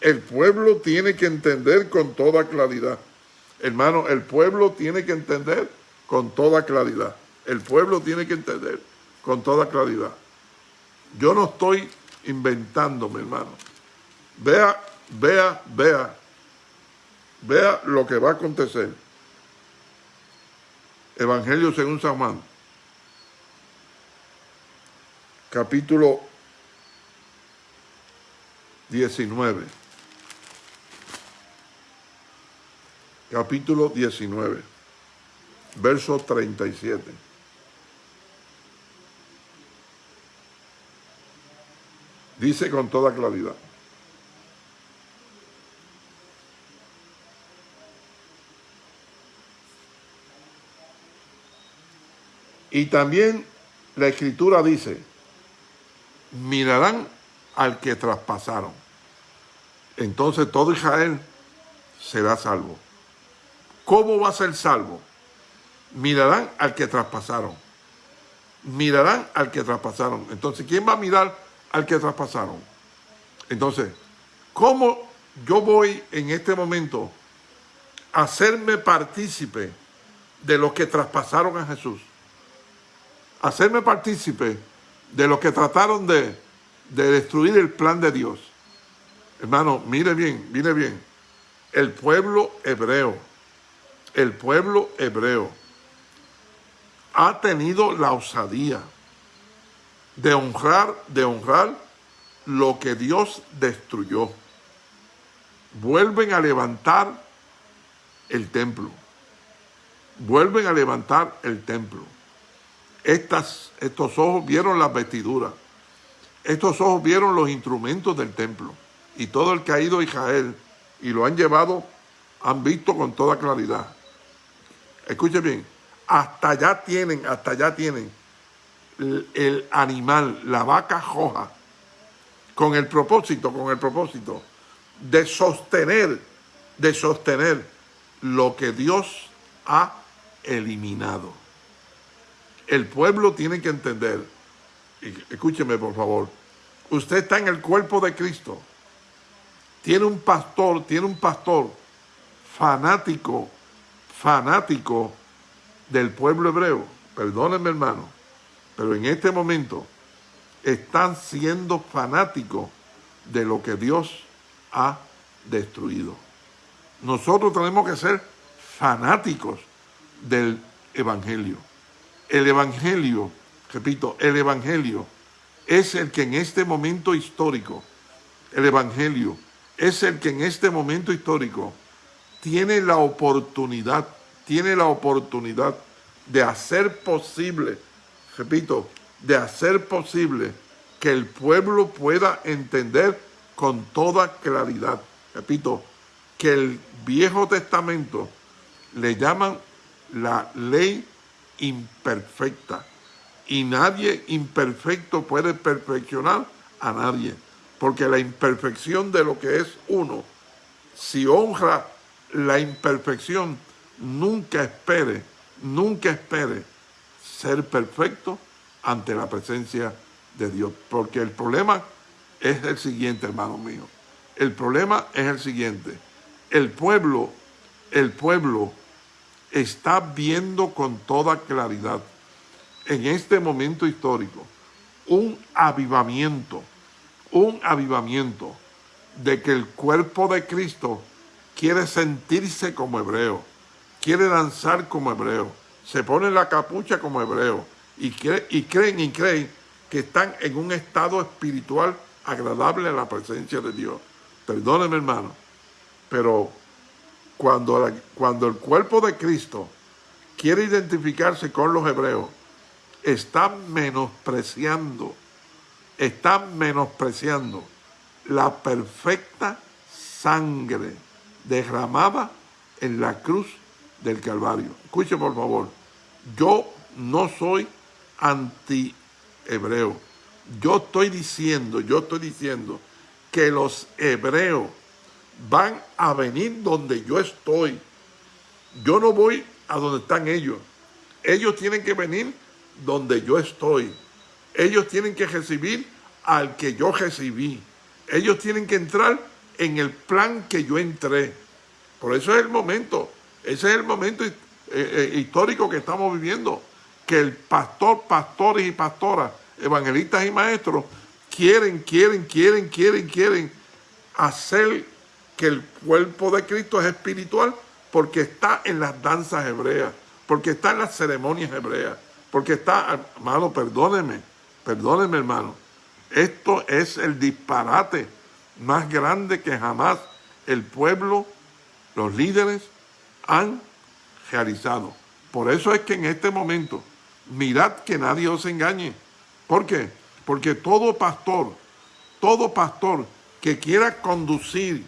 El pueblo tiene que entender con toda claridad. Hermano, el pueblo tiene que entender con toda claridad. El pueblo tiene que entender con toda claridad. Yo no estoy inventándome, hermano. Vea, vea, vea. Vea lo que va a acontecer. Evangelio según San Juan. Capítulo 19. Capítulo 19. Verso 37. Dice con toda claridad. Y también la escritura dice, mirarán al que traspasaron. Entonces todo Israel será salvo. ¿Cómo va a ser salvo? Mirarán al que traspasaron. Mirarán al que traspasaron. Entonces, ¿quién va a mirar al que traspasaron. Entonces, ¿cómo yo voy en este momento a hacerme partícipe de los que traspasaron a Jesús? Hacerme partícipe de los que trataron de, de destruir el plan de Dios. Hermano, mire bien, mire bien. El pueblo hebreo, el pueblo hebreo ha tenido la osadía de honrar, de honrar lo que Dios destruyó. Vuelven a levantar el templo. Vuelven a levantar el templo. Estas, estos ojos vieron las vestiduras. Estos ojos vieron los instrumentos del templo. Y todo el que ha ido a Israel y lo han llevado, han visto con toda claridad. Escuchen bien, hasta allá tienen, hasta allá tienen el animal, la vaca roja, con el propósito, con el propósito de sostener, de sostener lo que Dios ha eliminado. El pueblo tiene que entender, escúcheme por favor, usted está en el cuerpo de Cristo, tiene un pastor, tiene un pastor fanático, fanático del pueblo hebreo, perdónenme hermano, pero en este momento están siendo fanáticos de lo que Dios ha destruido. Nosotros tenemos que ser fanáticos del Evangelio. El Evangelio, repito, el Evangelio es el que en este momento histórico, el Evangelio es el que en este momento histórico tiene la oportunidad, tiene la oportunidad de hacer posible repito, de hacer posible que el pueblo pueda entender con toda claridad. Repito, que el Viejo Testamento le llaman la ley imperfecta. Y nadie imperfecto puede perfeccionar a nadie. Porque la imperfección de lo que es uno, si honra la imperfección, nunca espere, nunca espere ser perfecto ante la presencia de Dios. Porque el problema es el siguiente, hermano mío. El problema es el siguiente. El pueblo, el pueblo está viendo con toda claridad en este momento histórico un avivamiento, un avivamiento de que el cuerpo de Cristo quiere sentirse como hebreo, quiere danzar como hebreo, se ponen la capucha como hebreos y, y creen y creen que están en un estado espiritual agradable a la presencia de Dios. Perdónenme, hermano, pero cuando, cuando el cuerpo de Cristo quiere identificarse con los hebreos, está menospreciando, está menospreciando la perfecta sangre derramada en la cruz del Calvario. Escuche por favor, yo no soy anti-hebreo. Yo estoy diciendo, yo estoy diciendo que los hebreos van a venir donde yo estoy. Yo no voy a donde están ellos. Ellos tienen que venir donde yo estoy. Ellos tienen que recibir al que yo recibí. Ellos tienen que entrar en el plan que yo entré. Por eso es el momento, ese es el momento eh, eh, histórico que estamos viviendo, que el pastor, pastores y pastoras, evangelistas y maestros, quieren, quieren, quieren, quieren, quieren hacer que el cuerpo de Cristo es espiritual porque está en las danzas hebreas, porque está en las ceremonias hebreas, porque está, hermano, perdóneme, perdóneme hermano, esto es el disparate más grande que jamás el pueblo, los líderes han realizado. Por eso es que en este momento, mirad que nadie os engañe. ¿Por qué? Porque todo pastor, todo pastor que quiera conducir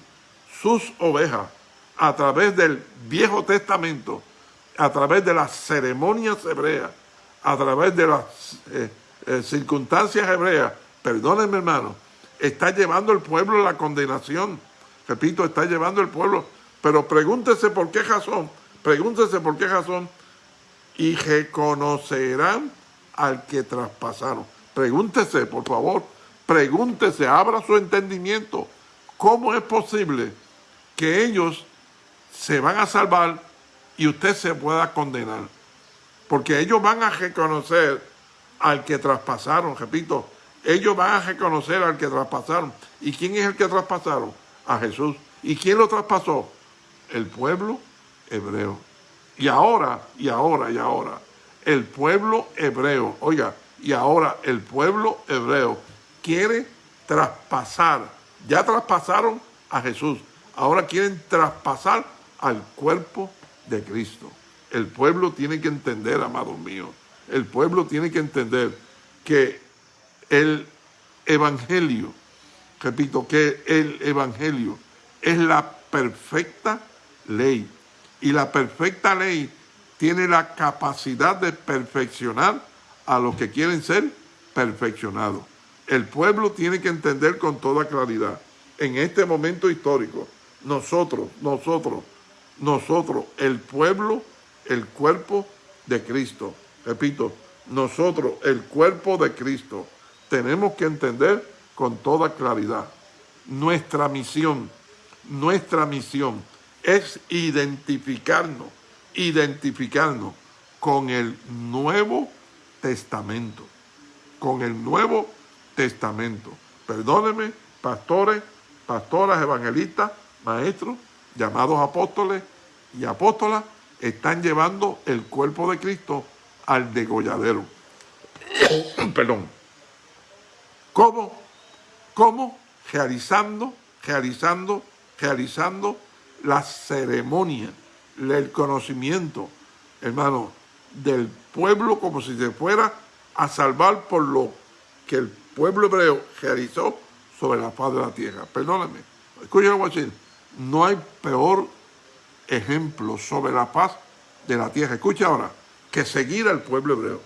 sus ovejas a través del Viejo Testamento, a través de las ceremonias hebreas, a través de las eh, eh, circunstancias hebreas, perdónenme hermano, está llevando el pueblo a la condenación. Repito, está llevando el pueblo. Pero pregúntese por qué razón, pregúntese por qué razón y reconocerán al que traspasaron. Pregúntese, por favor, pregúntese, abra su entendimiento. ¿Cómo es posible que ellos se van a salvar y usted se pueda condenar? Porque ellos van a reconocer al que traspasaron, repito, ellos van a reconocer al que traspasaron. ¿Y quién es el que traspasaron? A Jesús. ¿Y quién lo traspasó? El pueblo hebreo. Y ahora, y ahora, y ahora, el pueblo hebreo, oiga, y ahora el pueblo hebreo quiere traspasar, ya traspasaron a Jesús, ahora quieren traspasar al cuerpo de Cristo. El pueblo tiene que entender, amados míos, el pueblo tiene que entender que el Evangelio, repito, que el Evangelio es la perfecta ley. Y la perfecta ley tiene la capacidad de perfeccionar a los que quieren ser perfeccionados. El pueblo tiene que entender con toda claridad, en este momento histórico, nosotros, nosotros, nosotros, el pueblo, el cuerpo de Cristo. Repito, nosotros, el cuerpo de Cristo, tenemos que entender con toda claridad. Nuestra misión, nuestra misión es identificarnos, identificarnos con el Nuevo Testamento, con el Nuevo Testamento. Perdónenme, pastores, pastoras, evangelistas, maestros, llamados apóstoles y apóstolas, están llevando el cuerpo de Cristo al degolladero. [COUGHS] Perdón. ¿Cómo? ¿Cómo? Realizando, realizando, realizando la ceremonia, el conocimiento, hermano, del pueblo como si se fuera a salvar por lo que el pueblo hebreo realizó sobre la faz de la tierra. Perdóname, escúchame lo decir. No hay peor ejemplo sobre la paz de la tierra, escucha ahora, que seguir al pueblo hebreo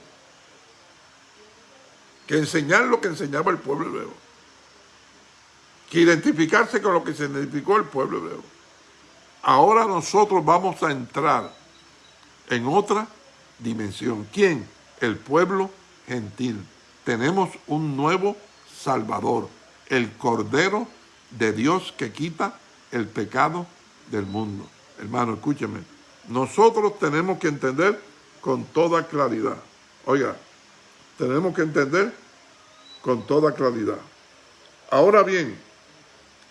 que enseñar lo que enseñaba el pueblo hebreo, que identificarse con lo que se identificó el pueblo hebreo. Ahora nosotros vamos a entrar en otra dimensión. ¿Quién? El pueblo gentil. Tenemos un nuevo Salvador, el Cordero de Dios que quita el pecado del mundo. Hermano, escúcheme. Nosotros tenemos que entender con toda claridad. Oiga, tenemos que entender con toda claridad. Ahora bien,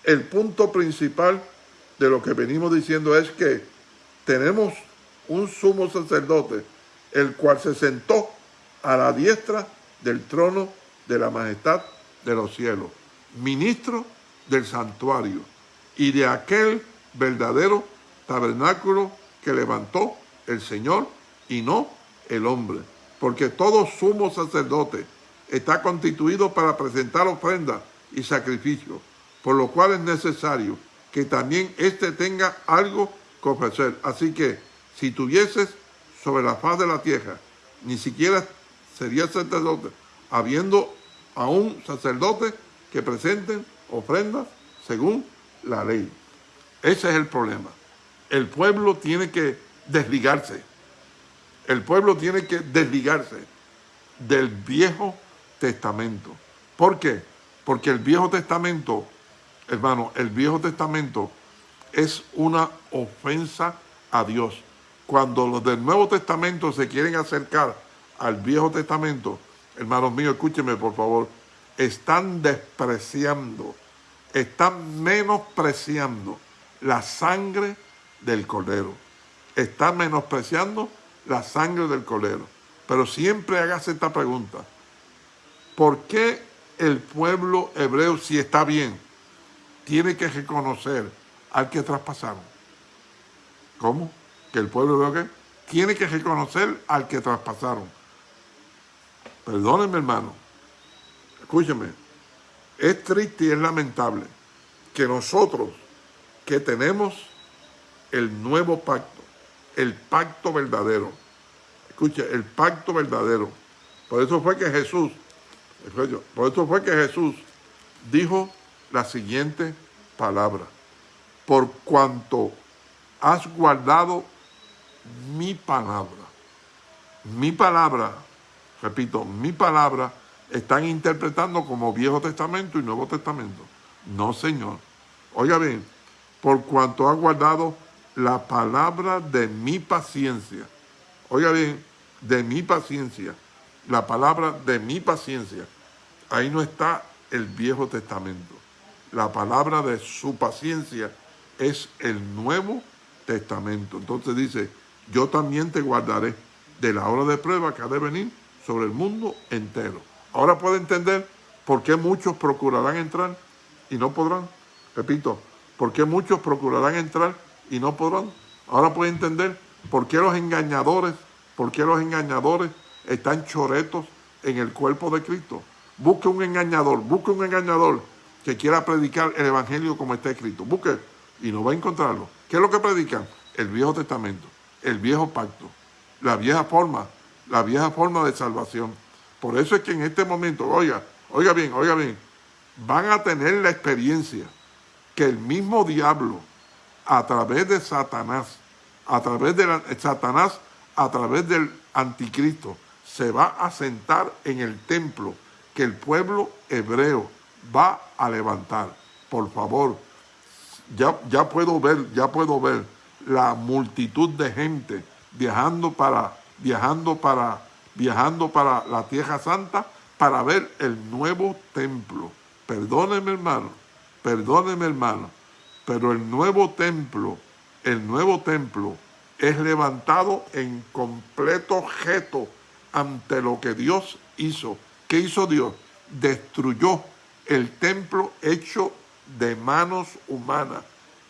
el punto principal de lo que venimos diciendo es que tenemos un sumo sacerdote, el cual se sentó a la diestra del trono de la majestad de los cielos, ministro del santuario y de aquel verdadero tabernáculo que levantó el Señor y no el hombre porque todo sumo sacerdote está constituido para presentar ofrendas y sacrificios, por lo cual es necesario que también éste tenga algo que ofrecer. Así que, si tuvieses sobre la faz de la tierra ni siquiera sería sacerdote, habiendo aún sacerdotes que presenten ofrendas según la ley. Ese es el problema. El pueblo tiene que desligarse. El pueblo tiene que desligarse del Viejo Testamento. ¿Por qué? Porque el Viejo Testamento, hermano, el Viejo Testamento es una ofensa a Dios. Cuando los del Nuevo Testamento se quieren acercar al Viejo Testamento, hermanos míos, escúchenme por favor, están despreciando, están menospreciando la sangre del Cordero. Están menospreciando la sangre del Cordero. Pero siempre hagas esta pregunta. ¿Por qué el pueblo hebreo, si está bien, tiene que reconocer al que traspasaron? ¿Cómo? ¿Que el pueblo hebreo qué? Tiene que reconocer al que traspasaron. Perdónenme, hermano. Escúcheme. Es triste y es lamentable que nosotros que tenemos el nuevo pacto, el pacto verdadero. Escucha, el pacto verdadero. Por eso fue que Jesús, por eso fue que Jesús dijo la siguiente palabra. Por cuanto has guardado mi palabra. Mi palabra, repito, mi palabra están interpretando como Viejo Testamento y Nuevo Testamento. No, Señor. Oiga bien, por cuanto has guardado la palabra de mi paciencia. Oiga bien, de mi paciencia. La palabra de mi paciencia. Ahí no está el Viejo Testamento. La palabra de su paciencia es el Nuevo Testamento. Entonces dice, yo también te guardaré de la hora de prueba que ha de venir sobre el mundo entero. Ahora puede entender por qué muchos procurarán entrar y no podrán. Repito, por qué muchos procurarán entrar y no podrán. Ahora puede entender por qué los engañadores, por qué los engañadores están choretos en el cuerpo de Cristo. Busque un engañador, busque un engañador que quiera predicar el Evangelio como está escrito. Busque y no va a encontrarlo. ¿Qué es lo que predican? El Viejo Testamento, el Viejo Pacto, la vieja forma, la vieja forma de salvación. Por eso es que en este momento, oiga, oiga bien, oiga bien, van a tener la experiencia que el mismo diablo, a través de Satanás, a través de Satanás, a través del anticristo, se va a sentar en el templo que el pueblo hebreo va a levantar. Por favor, ya, ya puedo ver, ya puedo ver la multitud de gente viajando para, viajando para viajando para la Tierra Santa para ver el nuevo templo. Perdóneme hermano, perdóneme hermano, pero el nuevo templo, el nuevo templo es levantado en completo objeto ante lo que Dios hizo. ¿Qué hizo Dios? Destruyó el templo hecho de manos humanas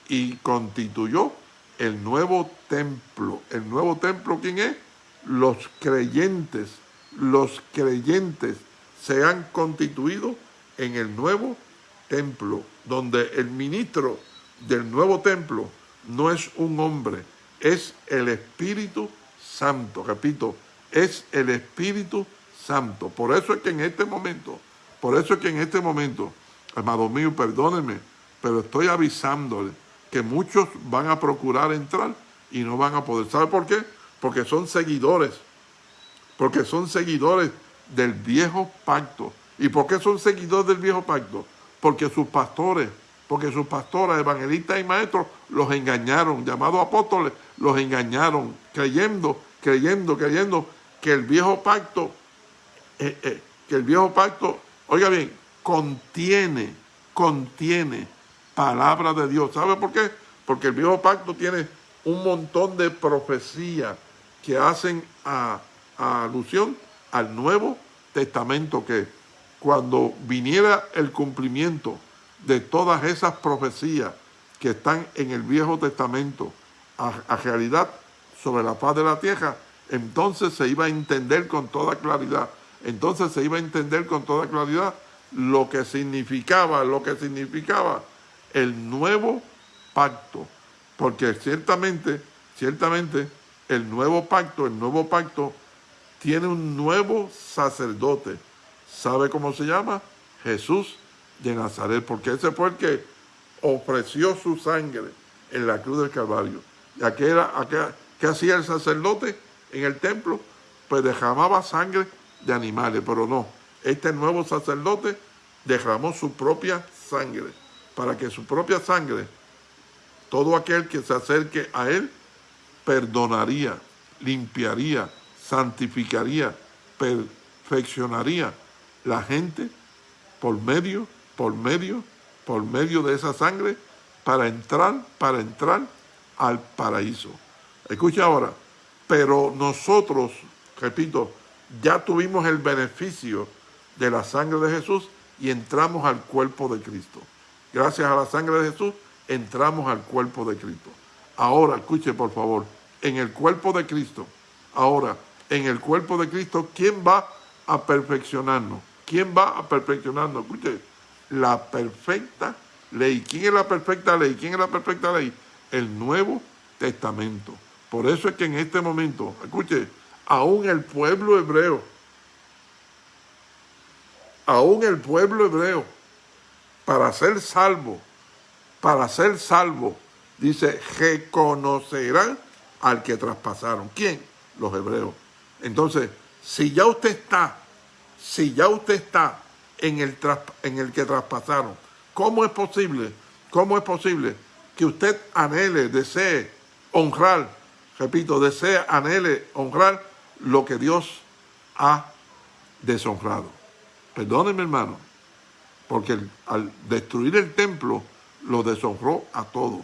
y constituyó el nuevo templo. ¿El nuevo templo quién es? Los creyentes, los creyentes se han constituido en el nuevo templo, donde el ministro del nuevo templo no es un hombre, es el Espíritu Santo. Repito, es el Espíritu Santo. Por eso es que en este momento, por eso es que en este momento, amado mío, perdónenme, pero estoy avisándole que muchos van a procurar entrar y no van a poder. ¿Sabe por qué? Porque son seguidores, porque son seguidores del viejo pacto. ¿Y por qué son seguidores del viejo pacto? Porque sus pastores, porque sus pastores, evangelistas y maestros los engañaron, llamados apóstoles, los engañaron, creyendo, creyendo, creyendo que el viejo pacto, eh, eh, que el viejo pacto, oiga bien, contiene, contiene palabra de Dios. ¿Sabe por qué? Porque el viejo pacto tiene un montón de profecías que hacen a, alusión al Nuevo Testamento, que cuando viniera el cumplimiento de todas esas profecías que están en el Viejo Testamento a, realidad sobre la paz de la tierra, entonces se iba a entender con toda claridad, entonces se iba a entender con toda claridad lo que significaba, lo que significaba el nuevo pacto, porque ciertamente, ciertamente el nuevo pacto, el nuevo pacto tiene un nuevo sacerdote. ¿Sabe cómo se llama? Jesús de Nazaret, porque ese fue el que ofreció su sangre en la cruz del Calvario. ¿Y a qué, era, qué hacía el sacerdote en el templo? Pues derramaba sangre de animales, pero no. Este nuevo sacerdote derramó su propia sangre, para que su propia sangre, todo aquel que se acerque a él, perdonaría, limpiaría, santificaría, perfeccionaría la gente por medio, por medio, por medio de esa sangre para entrar, para entrar al paraíso. Escucha ahora, pero nosotros, repito, ya tuvimos el beneficio de la sangre de Jesús y entramos al cuerpo de Cristo. Gracias a la sangre de Jesús, entramos al cuerpo de Cristo. Ahora, escuche por favor, en el cuerpo de Cristo, ahora, en el cuerpo de Cristo, ¿quién va a perfeccionarnos? ¿Quién va a perfeccionarnos? Escuche, la perfecta ley. ¿Quién es la perfecta ley? ¿Quién es la perfecta ley? El Nuevo Testamento. Por eso es que en este momento, escuche, aún el pueblo hebreo, aún el pueblo hebreo, para ser salvo, para ser salvo, dice, reconocerán al que traspasaron. ¿Quién? Los hebreos. Entonces, si ya usted está, si ya usted está en el, en el que traspasaron, ¿cómo es posible? ¿Cómo es posible que usted anhele, desee honrar, repito, desee, anhele honrar lo que Dios ha deshonrado? Perdónenme, hermano, porque al destruir el templo, lo deshonró a todo.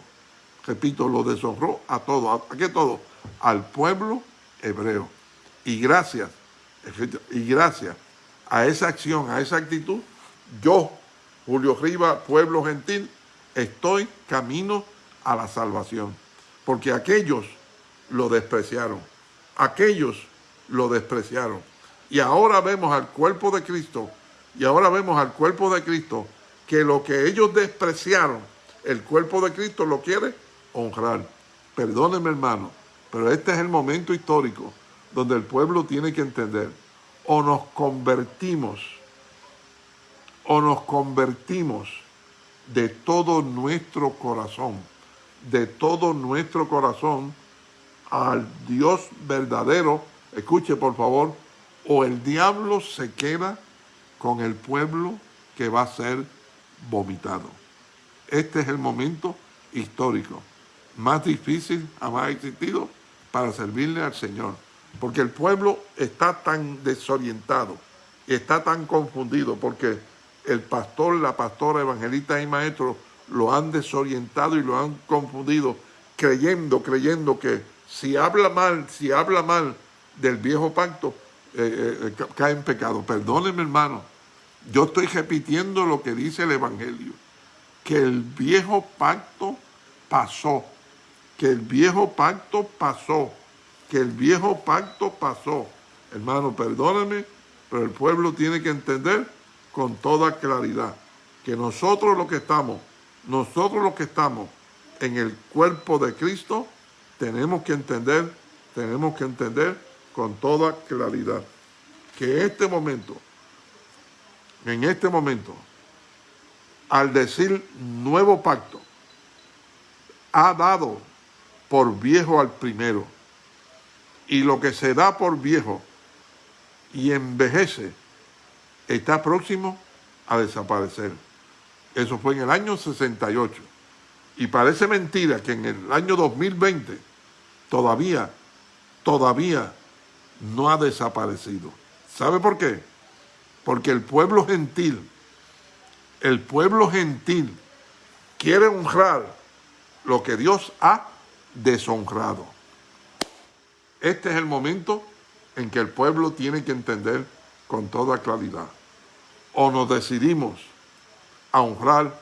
Repito, lo deshonró a todo. ¿A qué todo? Al pueblo hebreo. Y gracias, y gracias a esa acción, a esa actitud, yo, Julio Riva, pueblo gentil, estoy camino a la salvación. Porque aquellos lo despreciaron. Aquellos lo despreciaron. Y ahora vemos al cuerpo de Cristo, y ahora vemos al cuerpo de Cristo, que lo que ellos despreciaron, el cuerpo de Cristo lo quiere honrar. Perdónenme hermano, pero este es el momento histórico donde el pueblo tiene que entender, o nos convertimos, o nos convertimos de todo nuestro corazón, de todo nuestro corazón al Dios verdadero, escuche por favor, o el diablo se queda con el pueblo que va a ser vomitado. Este es el momento histórico más difícil jamás existido para servirle al Señor. Porque el pueblo está tan desorientado, está tan confundido, porque el pastor, la pastora, evangelista y maestro lo han desorientado y lo han confundido, creyendo, creyendo que si habla mal, si habla mal del viejo pacto, eh, eh, cae en pecado. Perdónenme, hermano, yo estoy repitiendo lo que dice el Evangelio, que el viejo pacto pasó, que el viejo pacto pasó, que el viejo pacto pasó. Hermano, perdóname, pero el pueblo tiene que entender con toda claridad que nosotros los que estamos, nosotros los que estamos en el cuerpo de Cristo, tenemos que entender, tenemos que entender con toda claridad que este momento, en este momento, al decir nuevo pacto, ha dado por viejo al primero. Y lo que se da por viejo y envejece está próximo a desaparecer. Eso fue en el año 68. Y parece mentira que en el año 2020 todavía, todavía no ha desaparecido. ¿Sabe por qué? Porque el pueblo gentil, el pueblo gentil quiere honrar lo que Dios ha deshonrado. Este es el momento en que el pueblo tiene que entender con toda claridad. O nos decidimos a honrar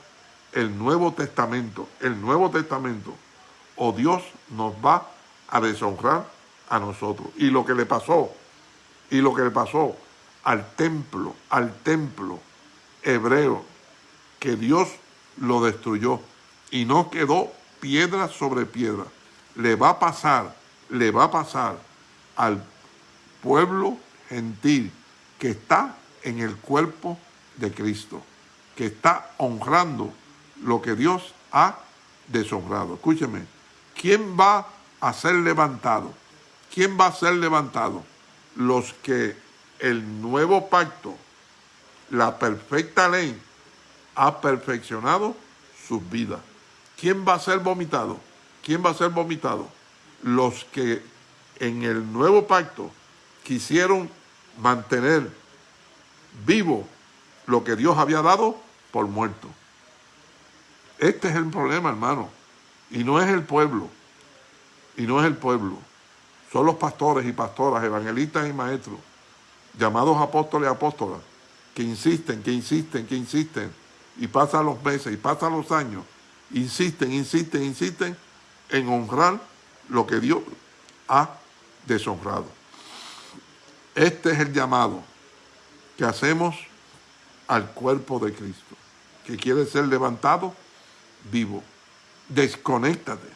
el Nuevo Testamento, el Nuevo Testamento, o Dios nos va a deshonrar a nosotros. Y lo que le pasó, y lo que le pasó al templo, al templo hebreo, que Dios lo destruyó y no quedó piedra sobre piedra le va a pasar, le va a pasar al pueblo gentil que está en el cuerpo de Cristo, que está honrando lo que Dios ha deshonrado. Escúcheme, ¿quién va a ser levantado? ¿Quién va a ser levantado? Los que el nuevo pacto, la perfecta ley, ha perfeccionado sus vidas. ¿Quién va a ser vomitado? ¿Quién va a ser vomitado? Los que en el nuevo pacto quisieron mantener vivo lo que Dios había dado por muerto. Este es el problema, hermano. Y no es el pueblo. Y no es el pueblo. Son los pastores y pastoras, evangelistas y maestros, llamados apóstoles y apóstolas, que insisten, que insisten, que insisten. Y pasan los meses y pasan los años. Insisten, insisten, insisten en honrar lo que Dios ha deshonrado. Este es el llamado que hacemos al cuerpo de Cristo, que quiere ser levantado vivo. Desconéctate,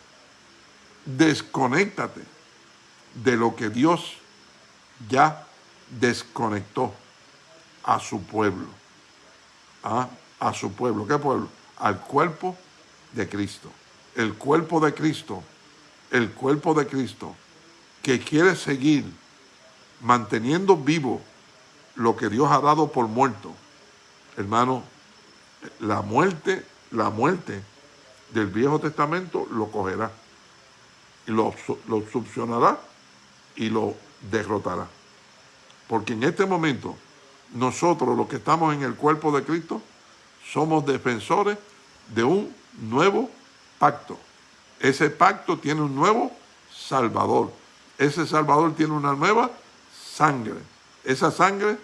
desconéctate de lo que Dios ya desconectó a su pueblo. ¿A, ¿Ah? a su pueblo. ¿Qué pueblo? Al cuerpo de Cristo. El cuerpo de Cristo, el cuerpo de Cristo, que quiere seguir manteniendo vivo lo que Dios ha dado por muerto. Hermano, la muerte, la muerte del Viejo Testamento lo cogerá y lo, lo y lo derrotará. Porque en este momento, nosotros los que estamos en el cuerpo de Cristo, somos defensores de un nuevo pacto. Ese pacto tiene un nuevo Salvador. Ese Salvador tiene una nueva sangre. Esa sangre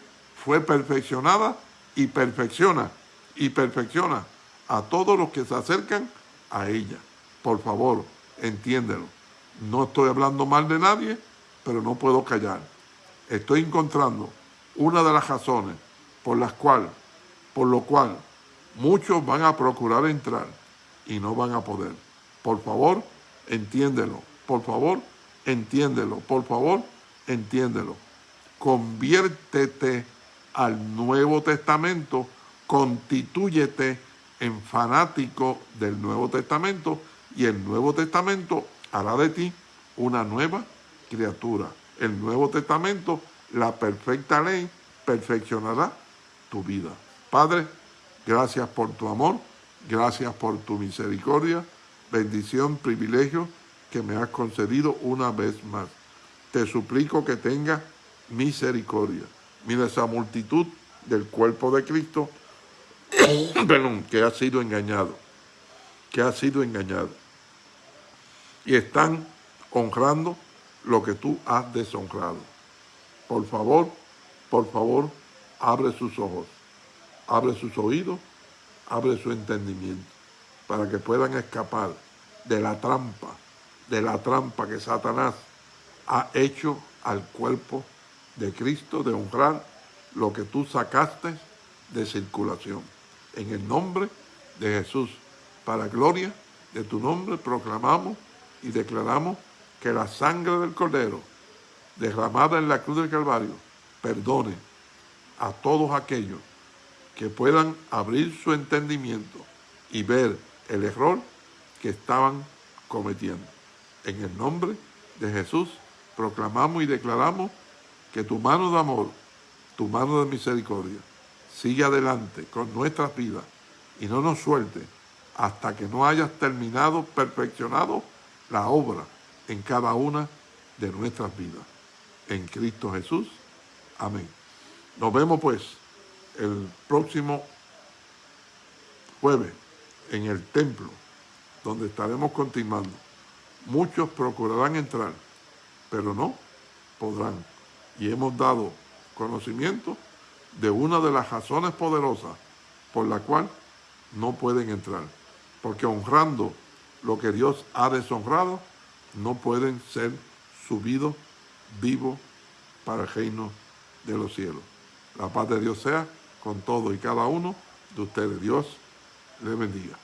fue perfeccionada y perfecciona y perfecciona a todos los que se acercan a ella. Por favor, entiéndelo. No estoy hablando mal de nadie, pero no puedo callar. Estoy encontrando una de las razones por las cuales, por lo cual muchos van a procurar entrar y no van a poder. Por favor, entiéndelo. Por favor, entiéndelo. Por favor, entiéndelo. Conviértete al Nuevo Testamento, constitúyete en fanático del Nuevo Testamento y el Nuevo Testamento hará de ti una nueva criatura. El Nuevo Testamento, la perfecta ley, perfeccionará tu vida. Padre, gracias por tu amor, gracias por tu misericordia, bendición, privilegio que me has concedido una vez más. Te suplico que tengas misericordia. Mira esa multitud del cuerpo de Cristo, [COUGHS] que ha sido engañado, que ha sido engañado. Y están honrando lo que tú has deshonrado. Por favor, por favor, abre sus ojos, abre sus oídos, abre su entendimiento, para que puedan escapar de la trampa, de la trampa que Satanás ha hecho al cuerpo de Cristo, de honrar lo que tú sacaste de circulación. En el nombre de Jesús, para gloria de tu nombre, proclamamos y declaramos que la sangre del Cordero, derramada en la cruz del Calvario, perdone a todos aquellos que puedan abrir su entendimiento y ver el error que estaban cometiendo. En el nombre de Jesús proclamamos y declaramos que tu mano de amor, tu mano de misericordia, sigue adelante con nuestras vidas y no nos suelte hasta que no hayas terminado, perfeccionado la obra en cada una de nuestras vidas. En Cristo Jesús. Amén. Nos vemos pues el próximo jueves en el templo, donde estaremos continuando. Muchos procurarán entrar, pero no podrán y hemos dado conocimiento de una de las razones poderosas por la cual no pueden entrar. Porque honrando lo que Dios ha deshonrado, no pueden ser subidos vivos para el reino de los cielos. La paz de Dios sea con todo y cada uno de ustedes. Dios les bendiga.